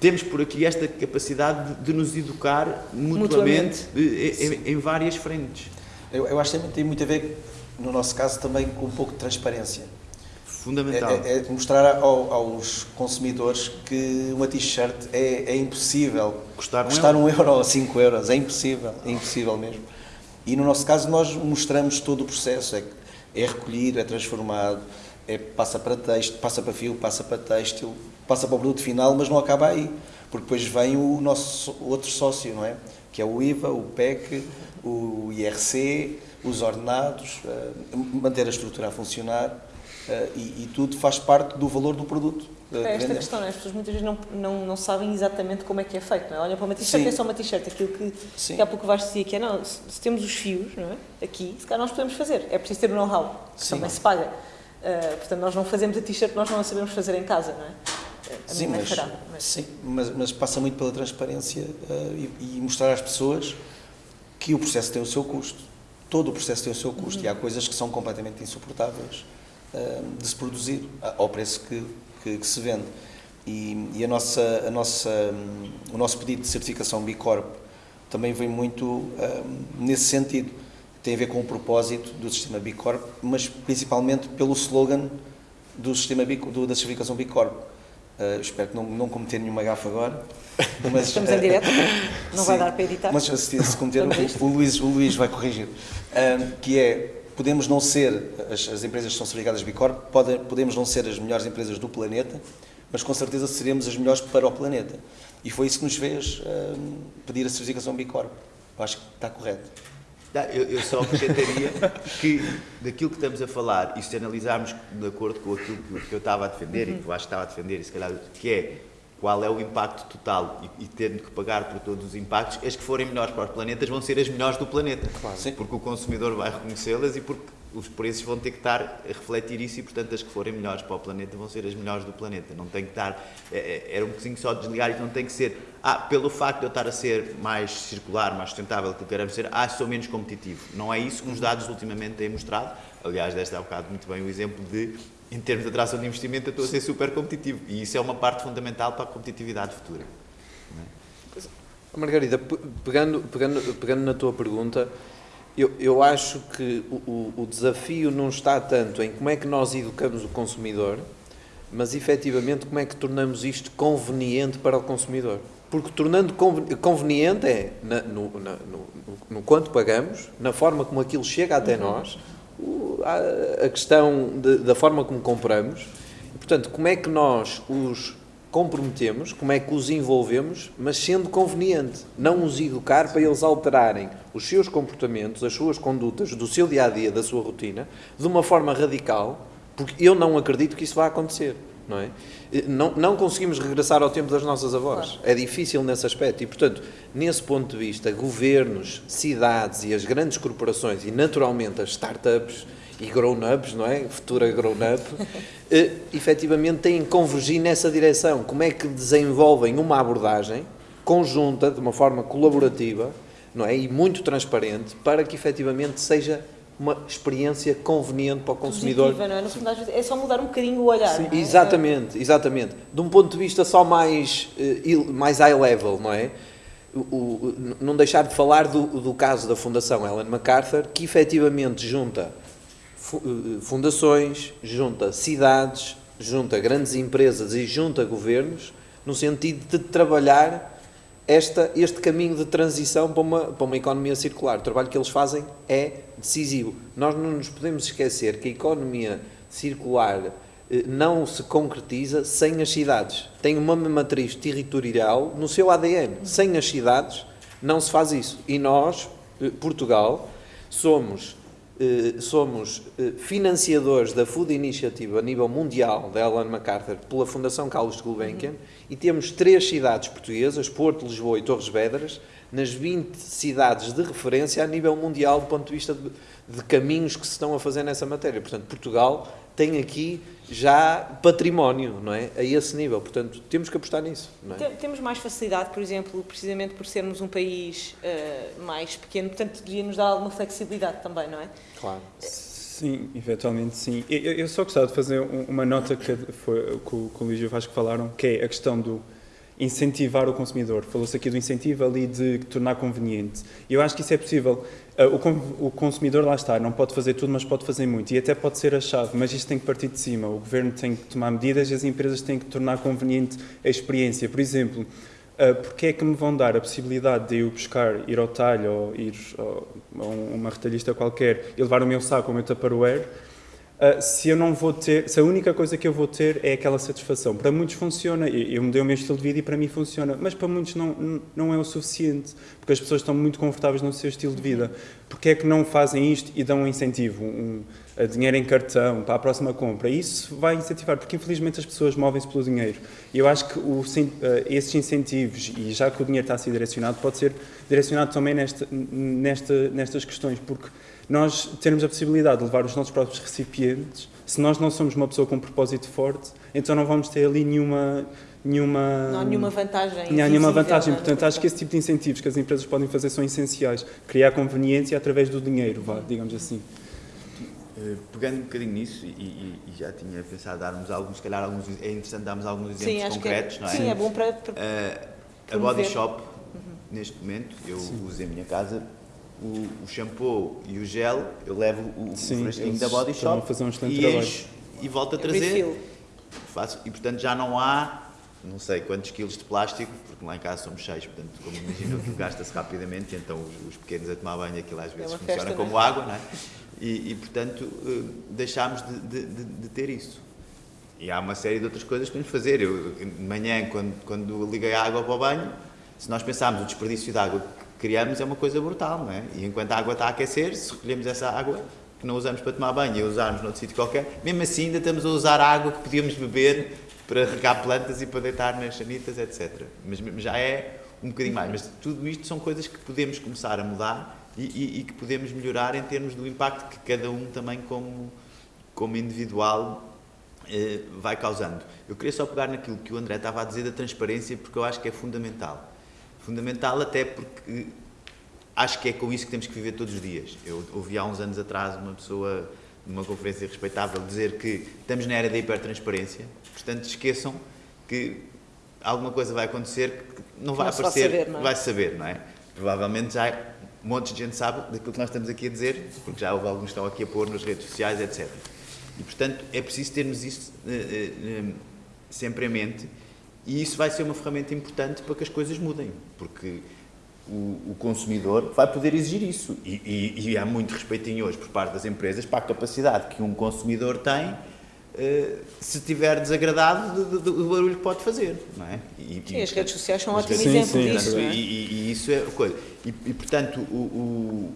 temos por aqui esta capacidade de, de nos educar mutuamente, eh, em, em várias frentes.
Eu, eu acho que tem muito a ver, no nosso caso, também com um pouco de transparência.
Fundamental.
É, é- é mostrar ao- aos consumidores que uma t-shirt é, é impossível
Custar um
custar um euro ou cinco euros. É impossível, é impossível mesmo. E no nosso caso nós mostramos todo o processo. É, é recolhido, é transformado, é, passa para texto, passa para fio, passa para têxtil, passa para o produto final, mas não acaba aí. Porque depois vem o nosso outro sócio, não é? Que é o IVA, o PEC, o IRC, os ordenados, eh, manter a estrutura a funcionar. eh, e, e tudo faz parte do valor do produto. eh,
É esta questão, não é? as pessoas muitas vezes não, não, não sabem exatamente como é que é feito, não é? Olham para uma t-shirt é só uma t-shirt, aquilo que,
Sim.
que há pouco vais dizer que é, não, se, se temos os fios, não é? Aqui, se calhar nós podemos fazer, é preciso ter o know-how, que
Sim.
também se paga. Uh, portanto, nós não fazemos a t-shirt, nós não a sabemos fazer em casa, não é? A
Sim,
minha mãe
mas,
fará, mas-
sim mas, mas passa muito pela transparência eh, e, e mostrar às pessoas que o processo tem o seu custo. Todo o processo tem o seu custo e há coisas que são completamente insuportáveis eh, de se produzir ao preço que, que, que se vende. E, e a nossa, a nossa, hum, o nosso pedido de certificação B Corp também vem muito hum, nesse sentido. Tem a ver com o propósito do sistema B Corp, mas principalmente pelo slogan do sistema B, do, da certificação B Corp. Uh, espero que não, não cometer nenhuma gafa agora. Mas,
Estamos em direto, não vai
sim,
dar para editar.
Mas se, se cometer, o, o Luís, o Luís vai corrigir. Uh, que é, podemos não ser, as, as empresas que são certificadas B Corp, podem, podemos não ser as melhores empresas do planeta, mas com certeza seremos as melhores para o planeta. E foi isso que nos fez uh, pedir a certificação B Corp. Eu acho que está correto.
Eu, eu só acrescentaria que daquilo que estamos a falar, e se analisarmos de acordo com aquilo que, eu estava a defender e que eu acho que estava a defender, e se calhar, que é qual é o impacto total e, e tendo que pagar por todos os impactos, as que forem melhores para os planetas vão ser as melhores do planeta.
Claro.
Porque o consumidor vai reconhecê-las e porque os preços vão ter que estar a refletir isso e, portanto, as que forem melhores para o planeta vão ser as melhores do planeta. Não tem que estar. é- é- Era um bocadinho só desligar e não tem que ser. Ah, pelo facto de eu estar a ser mais circular, mais sustentável que queremos ser, ah, sou menos competitivo. Não é isso que os dados ultimamente têm mostrado. Aliás, deste há um bocado muito bem o exemplo de, em termos de atração de investimento, eu estou a ser super competitivo. E isso é uma parte fundamental para a competitividade futura.
Margarida, pe- pegando, pegando, pegando na tua pergunta, eu, eu acho que o, o- desafio não está tanto em como é que nós educamos o consumidor, mas efetivamente como é que tornamos isto conveniente para o consumidor. Porque tornando conven- conveniente é na- no, na- no- no- quanto pagamos, na forma como aquilo chega até nós, o- a, questão de- da forma como compramos, e, portanto, como é que nós os comprometemos, como é que os envolvemos, mas sendo conveniente. Não os educar para eles alterarem os seus comportamentos, as suas condutas, do seu dia a dia, da sua rotina, de uma forma radical, porque eu não acredito que isso vá acontecer. Não, é? não, não conseguimos regressar ao tempo das nossas avós. É difícil nesse aspecto. E, portanto, nesse ponto de vista, governos, cidades e as grandes corporações, e naturalmente as startups, e grown-ups, não é? Futura grown-up, eh, efetivamente têm que convergir nessa direção. Como é que desenvolvem uma abordagem conjunta, de uma forma colaborativa, não é? E muito transparente, para que efetivamente seja uma experiência conveniente para o consumidor.
Positiva, não é? No fundo, às vezes, é só mudar um bocadinho o olhar. não é?
Exatamente, exatamente. De um ponto de vista só mais, eh, mais high level, não é? O, o- não deixar de falar do, do caso da Fundação Ellen MacArthur, que efetivamente junta fundações, junta cidades, junta grandes empresas e junta governos, no sentido de trabalhar esta, este caminho de transição para uma, para uma economia circular. O trabalho que eles fazem é decisivo. Nós não nos podemos esquecer que a economia circular eh, não se concretiza sem as cidades. Tem uma matriz territorial no seu ADN. Sem as cidades não se faz isso. E nós, eh, Portugal, somos eh, somos eh, financiadores da Food Initiative a nível mundial da Ellen MacArthur pela Fundação Carlos Gulbenkian e temos três cidades portuguesas, Porto, Lisboa e Torres Vedras, nas 20 cidades de referência a nível mundial do ponto de vista de, de caminhos que se estão a fazer nessa matéria. Portanto, Portugal tem aqui já património, não é? A esse nível. Portanto, temos que apostar nisso, não é?
Tem- Temos mais facilidade, por exemplo, precisamente por sermos um país eh, mais pequeno, portanto, devia nos dar alguma flexibilidade também, não é?
Claro.
Sim, eventualmente sim. Eu, eu- só gostava de fazer um- uma nota que foi que o, que o Luís e o Vasco falaram, que é a questão do incentivar o consumidor. Falou-se aqui do incentivo ali de tornar conveniente. Eu acho que isso é possível. Ah, O, con- o consumidor lá está, não pode fazer tudo, mas pode fazer muito. E até pode ser a chave, mas isto tem que partir de cima. O governo tem que tomar medidas e as empresas têm que tornar conveniente a experiência. Por exemplo, Uh, porque é que me vão dar a possibilidade de eu buscar, ir ao talho ou ir a um- uma retalhista qualquer e levar o meu saco o meu Tupperware, se eu não vou ter, se a única coisa que eu vou ter é aquela satisfação. Para muitos funciona, eu mudei o meu estilo de vida e para mim funciona, mas para muitos não, não- é o suficiente, porque as pessoas estão muito confortáveis no seu estilo de vida. Porque é que não fazem isto e dão um incentivo, um, a dinheiro em cartão para a próxima compra? Isso vai incentivar, porque infelizmente as pessoas movem-se pelo dinheiro. Eu acho que o, eh, esses incentivos, e já que o dinheiro está a ser direcionado, pode ser direcionado também nesta, nesta, nestas questões, porque nós termos a possibilidade de levar os nossos próprios recipientes, se nós não somos uma pessoa com um propósito forte, então não vamos ter ali nenhuma. nenhuma
Não há nenhuma vantagem.
não há nenhuma vantagem,
é?
portanto acho que esse tipo de incentivos que as empresas podem fazer são essenciais. Criar conveniência através do dinheiro, vá, digamos assim.
Eh, Pegando um bocadinho nisso, e, e- e já tinha pensado darmos alguns, se calhar alguns, é interessante darmos alguns exemplos
Sim, acho
concretos,
que
não
é,
é?
sim, é bom para, para
Eh, a. Body Shop, neste momento, eu uso em minha casa, o, o shampoo e o gel, eu levo o, o
Sim,
frasquinho
eles
da Body Shop
fazer um
e encho e volto a trazer. Faço, e portanto já não há, não sei quantos quilos de plástico, porque lá em casa somos seis, portanto, como imaginam, aquilo gasta-se rapidamente, e então os, os pequenos a tomar banho, aquilo às vezes
uma
funciona
festa,
como
não é?
água, não é? E, e, portanto eh, deixámos de, de- de- de ter isso. E há uma série de outras coisas que podemos fazer. Eu, de manhã, quando, quando liguei a água para o banho, se nós pensarmos o desperdício de água criamos é uma coisa brutal, não é? E enquanto a água está a aquecer, se recolhemos essa água que não usamos para tomar banho e usarmos noutro sítio qualquer, mesmo assim ainda estamos a usar a água que podíamos beber para regar plantas e para deitar nas sanitas, etc. Mas já é um bocadinho mais. Mas tudo isto são coisas que podemos começar a mudar e, e, e que podemos melhorar em termos do impacto que cada um também como, como individual eh, vai causando. Eu queria só pegar naquilo que o André estava a dizer da transparência, porque eu acho que é fundamental. Fundamental até porque acho que é com isso que temos que viver todos os dias. Eu ouvi há uns anos atrás uma pessoa numa conferência respeitável dizer que estamos na era da hipertransparência, portanto esqueçam que alguma coisa vai acontecer que não vai não aparecer, vai saber, não é? vai saber, não é? Provavelmente já montes de gente sabe daquilo que nós estamos aqui a dizer, porque já houve alguns que estão aqui a pôr nas redes sociais, etc. E, portanto, é preciso termos isso uh, uh, sempre em mente e isso vai ser uma ferramenta importante para que as coisas mudem, porque o, o consumidor vai poder exigir isso. E, e, e, há muito respeitinho hoje por parte das empresas para a capacidade que um consumidor tem Uh, se estiver desagradado do, do, do, barulho que pode fazer, não é?
E, sim, e, as redes sociais são um ótimo exemplo disso,
é? e, isso é coisa. E, portanto, o, o,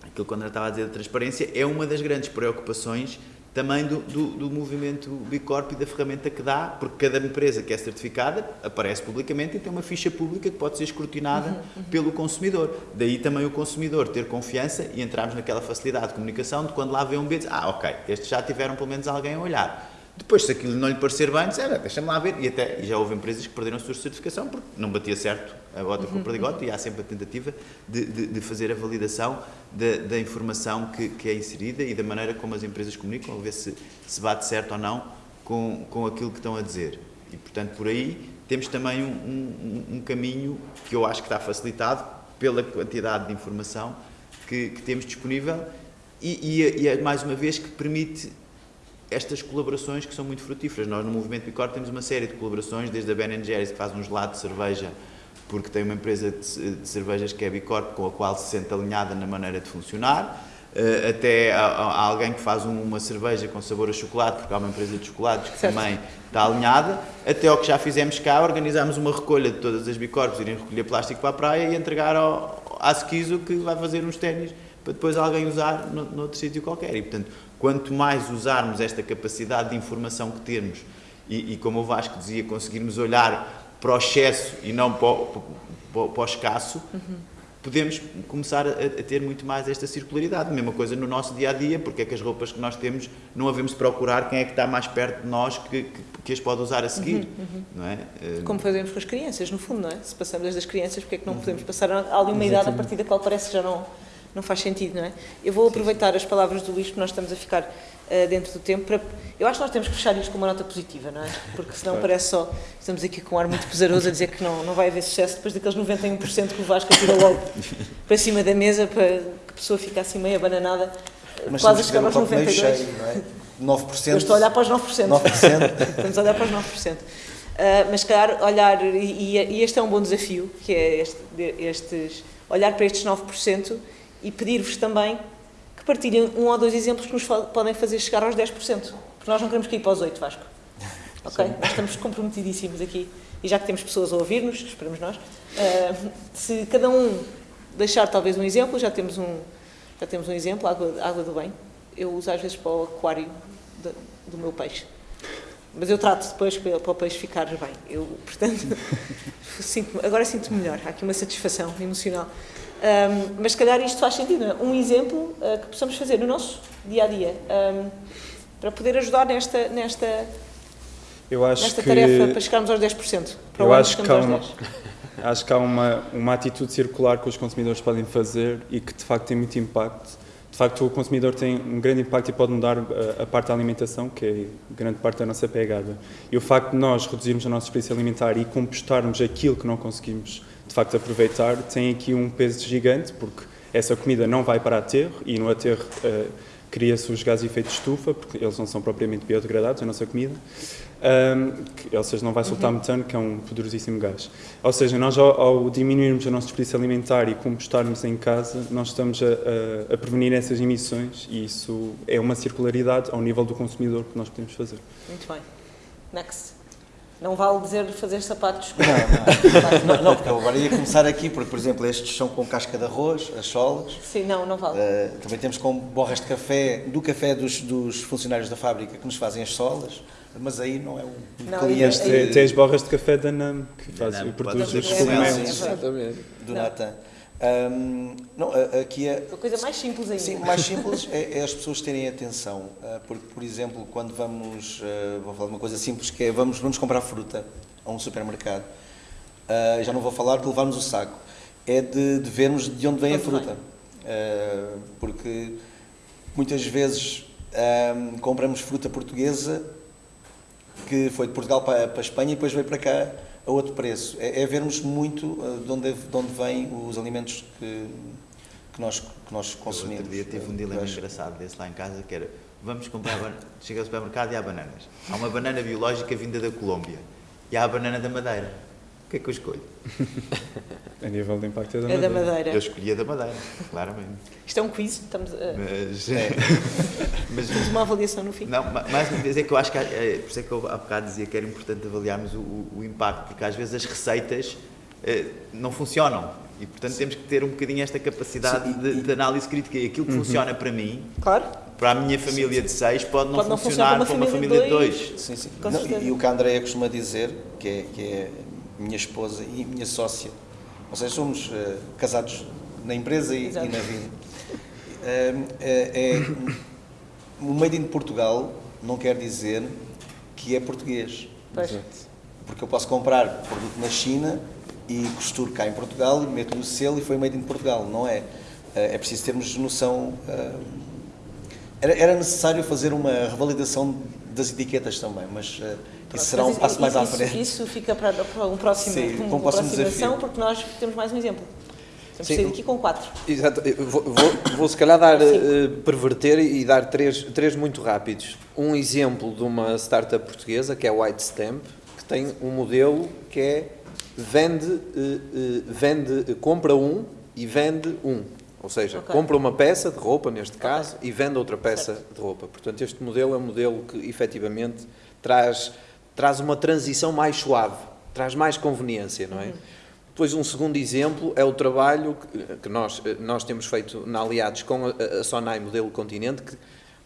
aquilo que o André estava a dizer da transparência é uma das grandes preocupações também do, do, do movimento Bicorp e da ferramenta que dá, porque cada empresa que é certificada aparece publicamente e tem uma ficha pública que pode ser escrutinada uhum, uhum. pelo consumidor. Daí também o consumidor ter confiança e entrarmos naquela facilidade de comunicação de quando lá vê um B, diz, ah, ok, estes já tiveram pelo menos alguém a olhar. Depois, se aquilo não lhe parecer bem, diz, deixa-me lá ver. E até e já houve empresas que perderam a sua certificação porque não batia certo a bota com o perdigote e há sempre a tentativa de, de, de fazer a validação da, da informação que, que, é inserida e da maneira como as empresas comunicam, a ver se, se bate certo ou não com, com aquilo que estão a dizer. E, portanto, por aí temos também um, um, um caminho que eu acho que está facilitado pela quantidade de informação que, que temos disponível e, e, e, é mais uma vez, que permite estas colaborações que são muito frutíferas. Nós no Movimento Bicor temos uma série de colaborações, desde a Ben Jerry's que faz um gelado de cerveja porque tem uma empresa de, cervejas que é Bicorp, com a qual se sente alinhada na maneira de funcionar, uh, até a, a alguém que faz um, uma cerveja com sabor a chocolate, porque há uma empresa de chocolates que certo. também está alinhada, até ao que já fizemos cá, organizámos uma recolha de todas as Bicorps, irem recolher plástico para a praia e entregar ao, à Skizo que vai fazer uns ténis para depois alguém usar no, noutro sítio qualquer. E, portanto, quanto mais usarmos esta capacidade de informação que temos e, e como o Vasco dizia, conseguirmos olhar para o excesso e não para o, para, para o escasso, uhum. podemos começar a, a, ter muito mais esta circularidade. Mesma coisa no nosso dia a dia, porque é que as roupas que nós temos não havemos de procurar quem é que está mais perto de nós que, que, que as pode usar a seguir. Uhum, uhum. Não é?
Eh, Como fazemos com as crianças, no fundo, não é? Se passamos desde as crianças, porque é que não podemos passar ali uma idade a partir da qual parece que já não, não faz sentido, não é? Eu vou aproveitar as palavras do Luís, porque nós estamos a ficar uh, dentro do tempo. Para... Eu acho que nós temos que fechar isto com uma nota positiva, não é? Porque senão claro. parece só. Estamos aqui com um ar muito pesaroso a dizer que não, não vai haver sucesso depois daqueles 91% que o Vasco tira logo para cima da mesa para que a pessoa fique assim meio abananada,
Mas quase a chegar aos 92%. Cheio, não é? 9%. Eu
estou a olhar para os 9%. 9%. Estamos a olhar para os 9%. Uh, mas, calhar, olhar, e, e, este é um bom desafio, que é este, estes, olhar para estes 9% e pedir-vos também partilhem um ou dois exemplos que nos podem fazer chegar aos 10%, porque nós não queremos cair para os 8%, Vasco. Ok? Sim. Nós estamos comprometidíssimos aqui, e já que temos pessoas a ouvir-nos, esperamos nós, uh, se cada um deixar talvez um exemplo, já temos um, já temos um exemplo, água, água do bem, eu uso às vezes para o aquário de, do meu peixe. Mas eu trato depois para, para o peixe ficar bem. Eu, portanto, sinto agora sinto-me melhor. Há aqui uma satisfação emocional. Um, mas se calhar isto faz sentido, é? um exemplo uh, que possamos fazer no nosso dia a dia um, para poder ajudar nesta, nesta, eu acho nesta que, tarefa para chegarmos aos 10%. Para
eu acho que, há uma, acho que há uma, uma atitude circular que os consumidores podem fazer e que de facto tem muito impacto. Facto, o consumidor tem um grande impacto e pode mudar a, ah, a parte da alimentação, que é grande parte da nossa pegada. E o facto de nós reduzirmos a nossa experiência alimentar e compostarmos aquilo que não conseguimos de facto aproveitar, tem aqui um peso gigante, porque essa comida não vai para aterro e no aterro uh, cria-se os gases de efeito de estufa, porque eles não são propriamente biodegradados, a nossa comida, um, que, ou seja, não vai soltar uhum. metano, que é um poderosíssimo gás. Ou seja, nós ao, ao diminuirmos a nossa desperdício alimentar e compostarmos em casa, nós estamos a, a, a, prevenir essas emissões e isso é uma circularidade ao nível do consumidor que nós podemos fazer.
Muito bem. Next. Não vale dizer fazer sapatos.
Não, não, não, porque eu agora ia começar aqui, porque, por exemplo, estes são com casca de arroz, as solas.
Sim, não, não vale.
Uh, também temos com borras de café, do café dos, dos, funcionários da fábrica que nos fazem as solas. Mas aí não é um
Não,
cliente
aí-
Tem, tem as borras de café da NAM, que faz,
NAM,
produz
pode
os
ser.
cogumelos.
Sim, sim.
Exatamente.
do
Não.
Natan. Ahm, não, a- aqui é,
A coisa mais simples ainda.
Sim, o mais simples é, é as pessoas terem atenção, ah, porque, por exemplo, quando vamos, ah, vou falar de uma coisa simples, que é vamos, vamos comprar fruta a um supermercado, ah, já não vou falar de levarmos o saco, é de, de vermos de onde vem a
Onde
fruta, Ah, porque muitas vezes ah, compramos fruta portuguesa que foi de Portugal para, para a Espanha e depois veio para cá a outro preço. É, é vermos muito ah, de onde, de onde vêm os alimentos que, que, nós, que nós consumimos.
outro dia tive um dilema engraçado desse lá em casa, que era, vamos comprar, chega ao supermercado e há bananas. Há uma banana biológica vinda da Colômbia e há a banana da Madeira. O que é que eu escolho?
A nível de impacto é da
É da
madeira.
Madeira.
Eu escolhi a da Madeira, claramente.
Isto é um quiz, estamos a...
Mas,
É.
mas
temos uma avaliação no fim.
Não, ma- mais uma vez é que eu acho que, é, por isso é que eu há bocado dizia que era importante avaliarmos o, o- o impacto, porque às vezes as receitas eh, não funcionam e, portanto, temos que ter um bocadinho esta capacidade
Sim, e-
de,
e-
de análise crítica. E aquilo que funciona para mim,
Claro.
para a minha família de seis, pode não
Pode não
funcionar
funcionar
para uma família de dois.
Sim, sim. Não, e, e o que a Andrea costuma dizer, que é, que é minha esposa e minha sócia, ou seja, somos eh, casados na empresa e, e na vida. Eh, é, o Made in Portugal não quer dizer que é português.
Pois.
Porque eu posso comprar produto na China e costuro cá em Portugal, meto no selo e foi made in Portugal, não é? É preciso termos noção. eh, Era, era necessário fazer uma revalidação das etiquetas também, mas isso será um passo mais à frente.
Isso fica para, para um próximo,
Sim,
uma
um próximo
aproximação,
desafio.
porque nós temos mais um exemplo. Temos
Sim.
que sair daqui com quatro.
Exato. Vou, vou, vou se calhar dar, eh, perverter e dar três, três muito rápidos. Um exemplo de uma startup portuguesa, que é a White Stamp, que tem um modelo que é vende, eh, eh, vende compra um e vende um. Ou seja,
Ok.
compra uma peça de roupa, neste caso, e vende outra peça de roupa. Portanto, este modelo é um modelo que efetivamente traz, traz uma transição mais suave, traz mais conveniência, não é? Depois, um segundo exemplo é o trabalho que, que nós, eh, nós temos feito na Aliados com a, a Sonai Modelo Continente, que,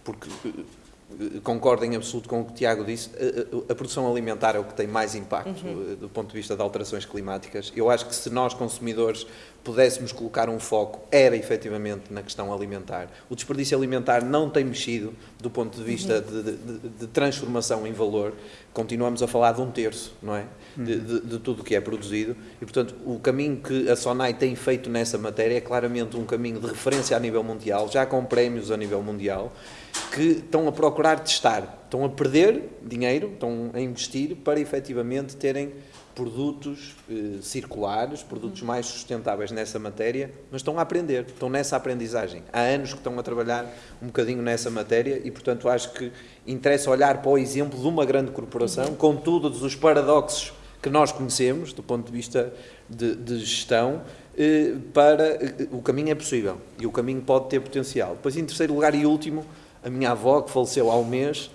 porque eh, concordo em absoluto com o que o Tiago disse, a, a- a produção alimentar é o que tem mais impacto eh, do ponto de vista de alterações climáticas. Eu acho que se nós, consumidores, pudéssemos colocar um foco, era efetivamente na questão alimentar. O desperdício alimentar não tem mexido do ponto de vista de, de- de- de transformação em valor. Continuamos a falar de um terço, não é? De, de- de tudo o que é produzido. E, portanto, o caminho que a Sonai tem feito nessa matéria é claramente um caminho de referência a nível mundial, já com prémios a nível mundial, que estão a procurar testar. Estão a perder dinheiro, estão a investir para efetivamente terem produtos eh, circulares, produtos mais sustentáveis nessa matéria, mas estão a aprender, estão nessa aprendizagem. Há anos que estão a trabalhar um bocadinho nessa matéria e, portanto, acho que interessa olhar para o exemplo de uma grande corporação, com todos os paradoxos que nós conhecemos, do ponto de vista de, de gestão, eh, para eh, o caminho é possível e o caminho pode ter potencial. Depois, em terceiro lugar e último, a minha avó, que faleceu há um mês,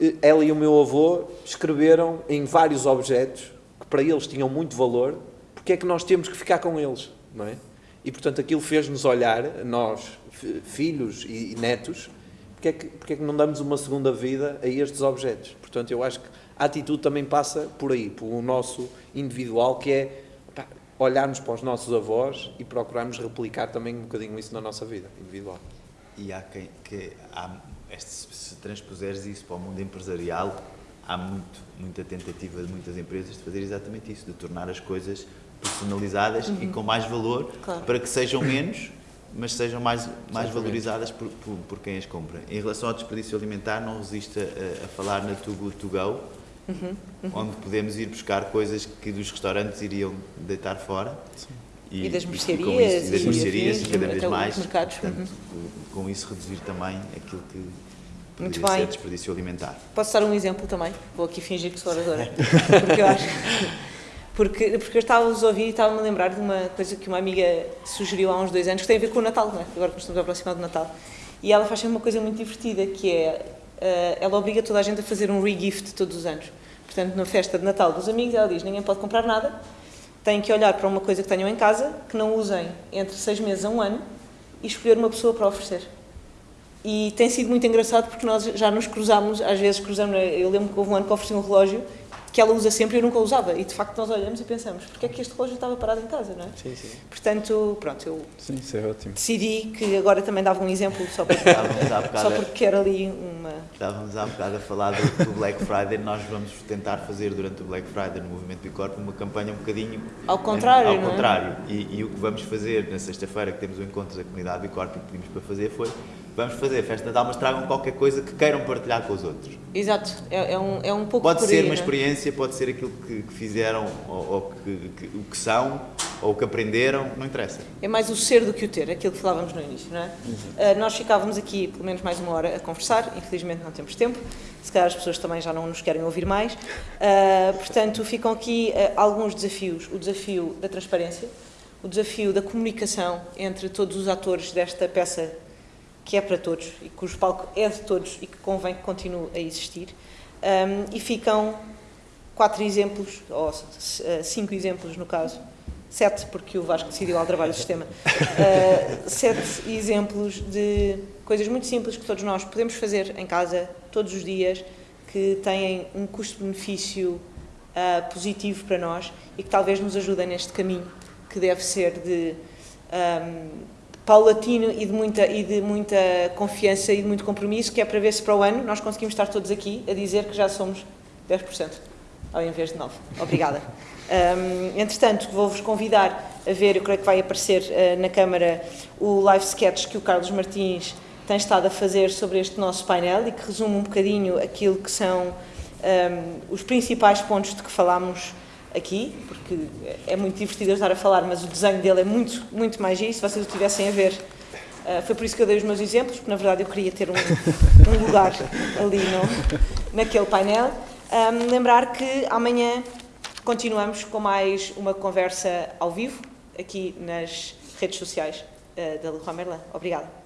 eh, ela e o meu avô escreveram em vários objetos para eles tinham muito valor, porque é que nós temos que ficar com eles, não é? E portanto aquilo fez-nos olhar, nós, fi- filhos e e netos, porque é, que, porque é que não damos uma segunda vida a estes objetos? Portanto, eu acho que a atitude também passa por aí, pelo nosso individual, que é pá, olharmos para os nossos avós e procurarmos replicar também um bocadinho isso na nossa vida individual.
E há quem que há, este, se transpuseres isso para o mundo empresarial, há muito, muita tentativa de muitas empresas de fazer exatamente isso, de tornar as coisas personalizadas e com mais valor
Claro.
para que sejam menos, mas sejam mais, mais valorizadas por, por, por quem as compra. Em relação ao desperdício alimentar, não resisto a, a falar na Too Good To Go, onde podemos ir buscar coisas que dos restaurantes iriam deitar fora.
E das
com
mercearias
e das
e
mercearias, e cada vez mais.
mercados,
Portanto, com isso reduzir também aquilo que
Muito bem.
ser desperdício alimentar.
Posso dar um exemplo também? Vou aqui fingir que sou oradora. Porque eu acho. Porque, porque eu estava-vos a ouvir e estava-me a lembrar de uma coisa que uma amiga sugeriu há uns dois anos, que tem a ver com o Natal, não é? agora que estamos a aproximar do Natal. E ela faz sempre uma coisa muito divertida, que é, eh, ela obriga toda a gente a fazer um regift todos os anos. Portanto, na festa de Natal dos amigos, ela diz, ninguém pode comprar nada, têm que olhar para uma coisa que tenham em casa, que não usem entre seis meses a um ano, e escolher uma pessoa para oferecer. E tem sido muito engraçado porque nós já nos cruzamos, às vezes cruzamos, eu lembro que houve um ano que ofereci um relógio que ela usa sempre e eu nunca usava. E de facto nós olhamos e pensamos, porque é que este relógio estava parado em casa, não é?
Sim, sim.
Portanto, pronto, eu
Sim, isso é ótimo.
decidi que agora também dava um exemplo só
bocado,
só porque quero ali uma.
estávamos há bocado a falar do, do Black Friday. Nós vamos tentar fazer durante o Black Friday no Movimento do Corpo uma campanha um bocadinho
Ao contrário,
Ao
não é?
contrário. E, e o que vamos fazer na sexta-feira, que temos o encontro da comunidade do Corpo e que pedimos para fazer, foi vamos fazer festa de Natal, mas tragam qualquer coisa que queiram partilhar com os outros.
Exato, é, é um, é um pouco
Pode ser
aí,
uma
é?
experiência, pode ser aquilo que, que fizeram ou, ou que, que- o que são ou o que aprenderam, não interessa.
É mais o ser do que o ter, aquilo que falávamos no início, não é? Ah, nós ficávamos aqui pelo menos mais uma hora a conversar, infelizmente não temos tempo, se calhar as pessoas também já não nos querem ouvir mais. Ah, portanto, ficam aqui ah, alguns desafios: o desafio da transparência, o desafio da comunicação entre todos os atores desta peça que é para todos e cujo palco é de todos e que convém que continue a existir. Ah, e ficam quatro exemplos, ou eh, cinco exemplos no caso, sete, porque o Vasco decidiu aldrabar o sistema, Eh, sete exemplos de coisas muito simples que todos nós podemos fazer em casa, todos os dias, que têm um custo-benefício ah, positivo para nós e que talvez nos ajudem neste caminho que deve ser de ahm, paulatino e de, muita, e de muita confiança e de muito compromisso, que é para ver se para o ano nós conseguimos estar todos aqui a dizer que já somos 10%, ao invés de 9%. Obrigada. Ahm, entretanto, vou-vos convidar a ver, eu creio que vai aparecer ah, na Câmara, o live sketch que o Carlos Martins tem estado a fazer sobre este nosso painel e que resume um bocadinho aquilo que são ahm, os principais pontos de que falámos aqui, porque é muito divertido eu estar a falar, mas o desenho dele é muito, muito mais giro, se vocês o tivessem a ver. ah, foi por isso que eu dei os meus exemplos, porque na verdade eu queria ter um, um lugar ali no, naquele painel. Ahm, lembrar que amanhã continuamos com mais uma conversa ao vivo, aqui nas redes sociais ah, da Leroy Merlin. Obrigada.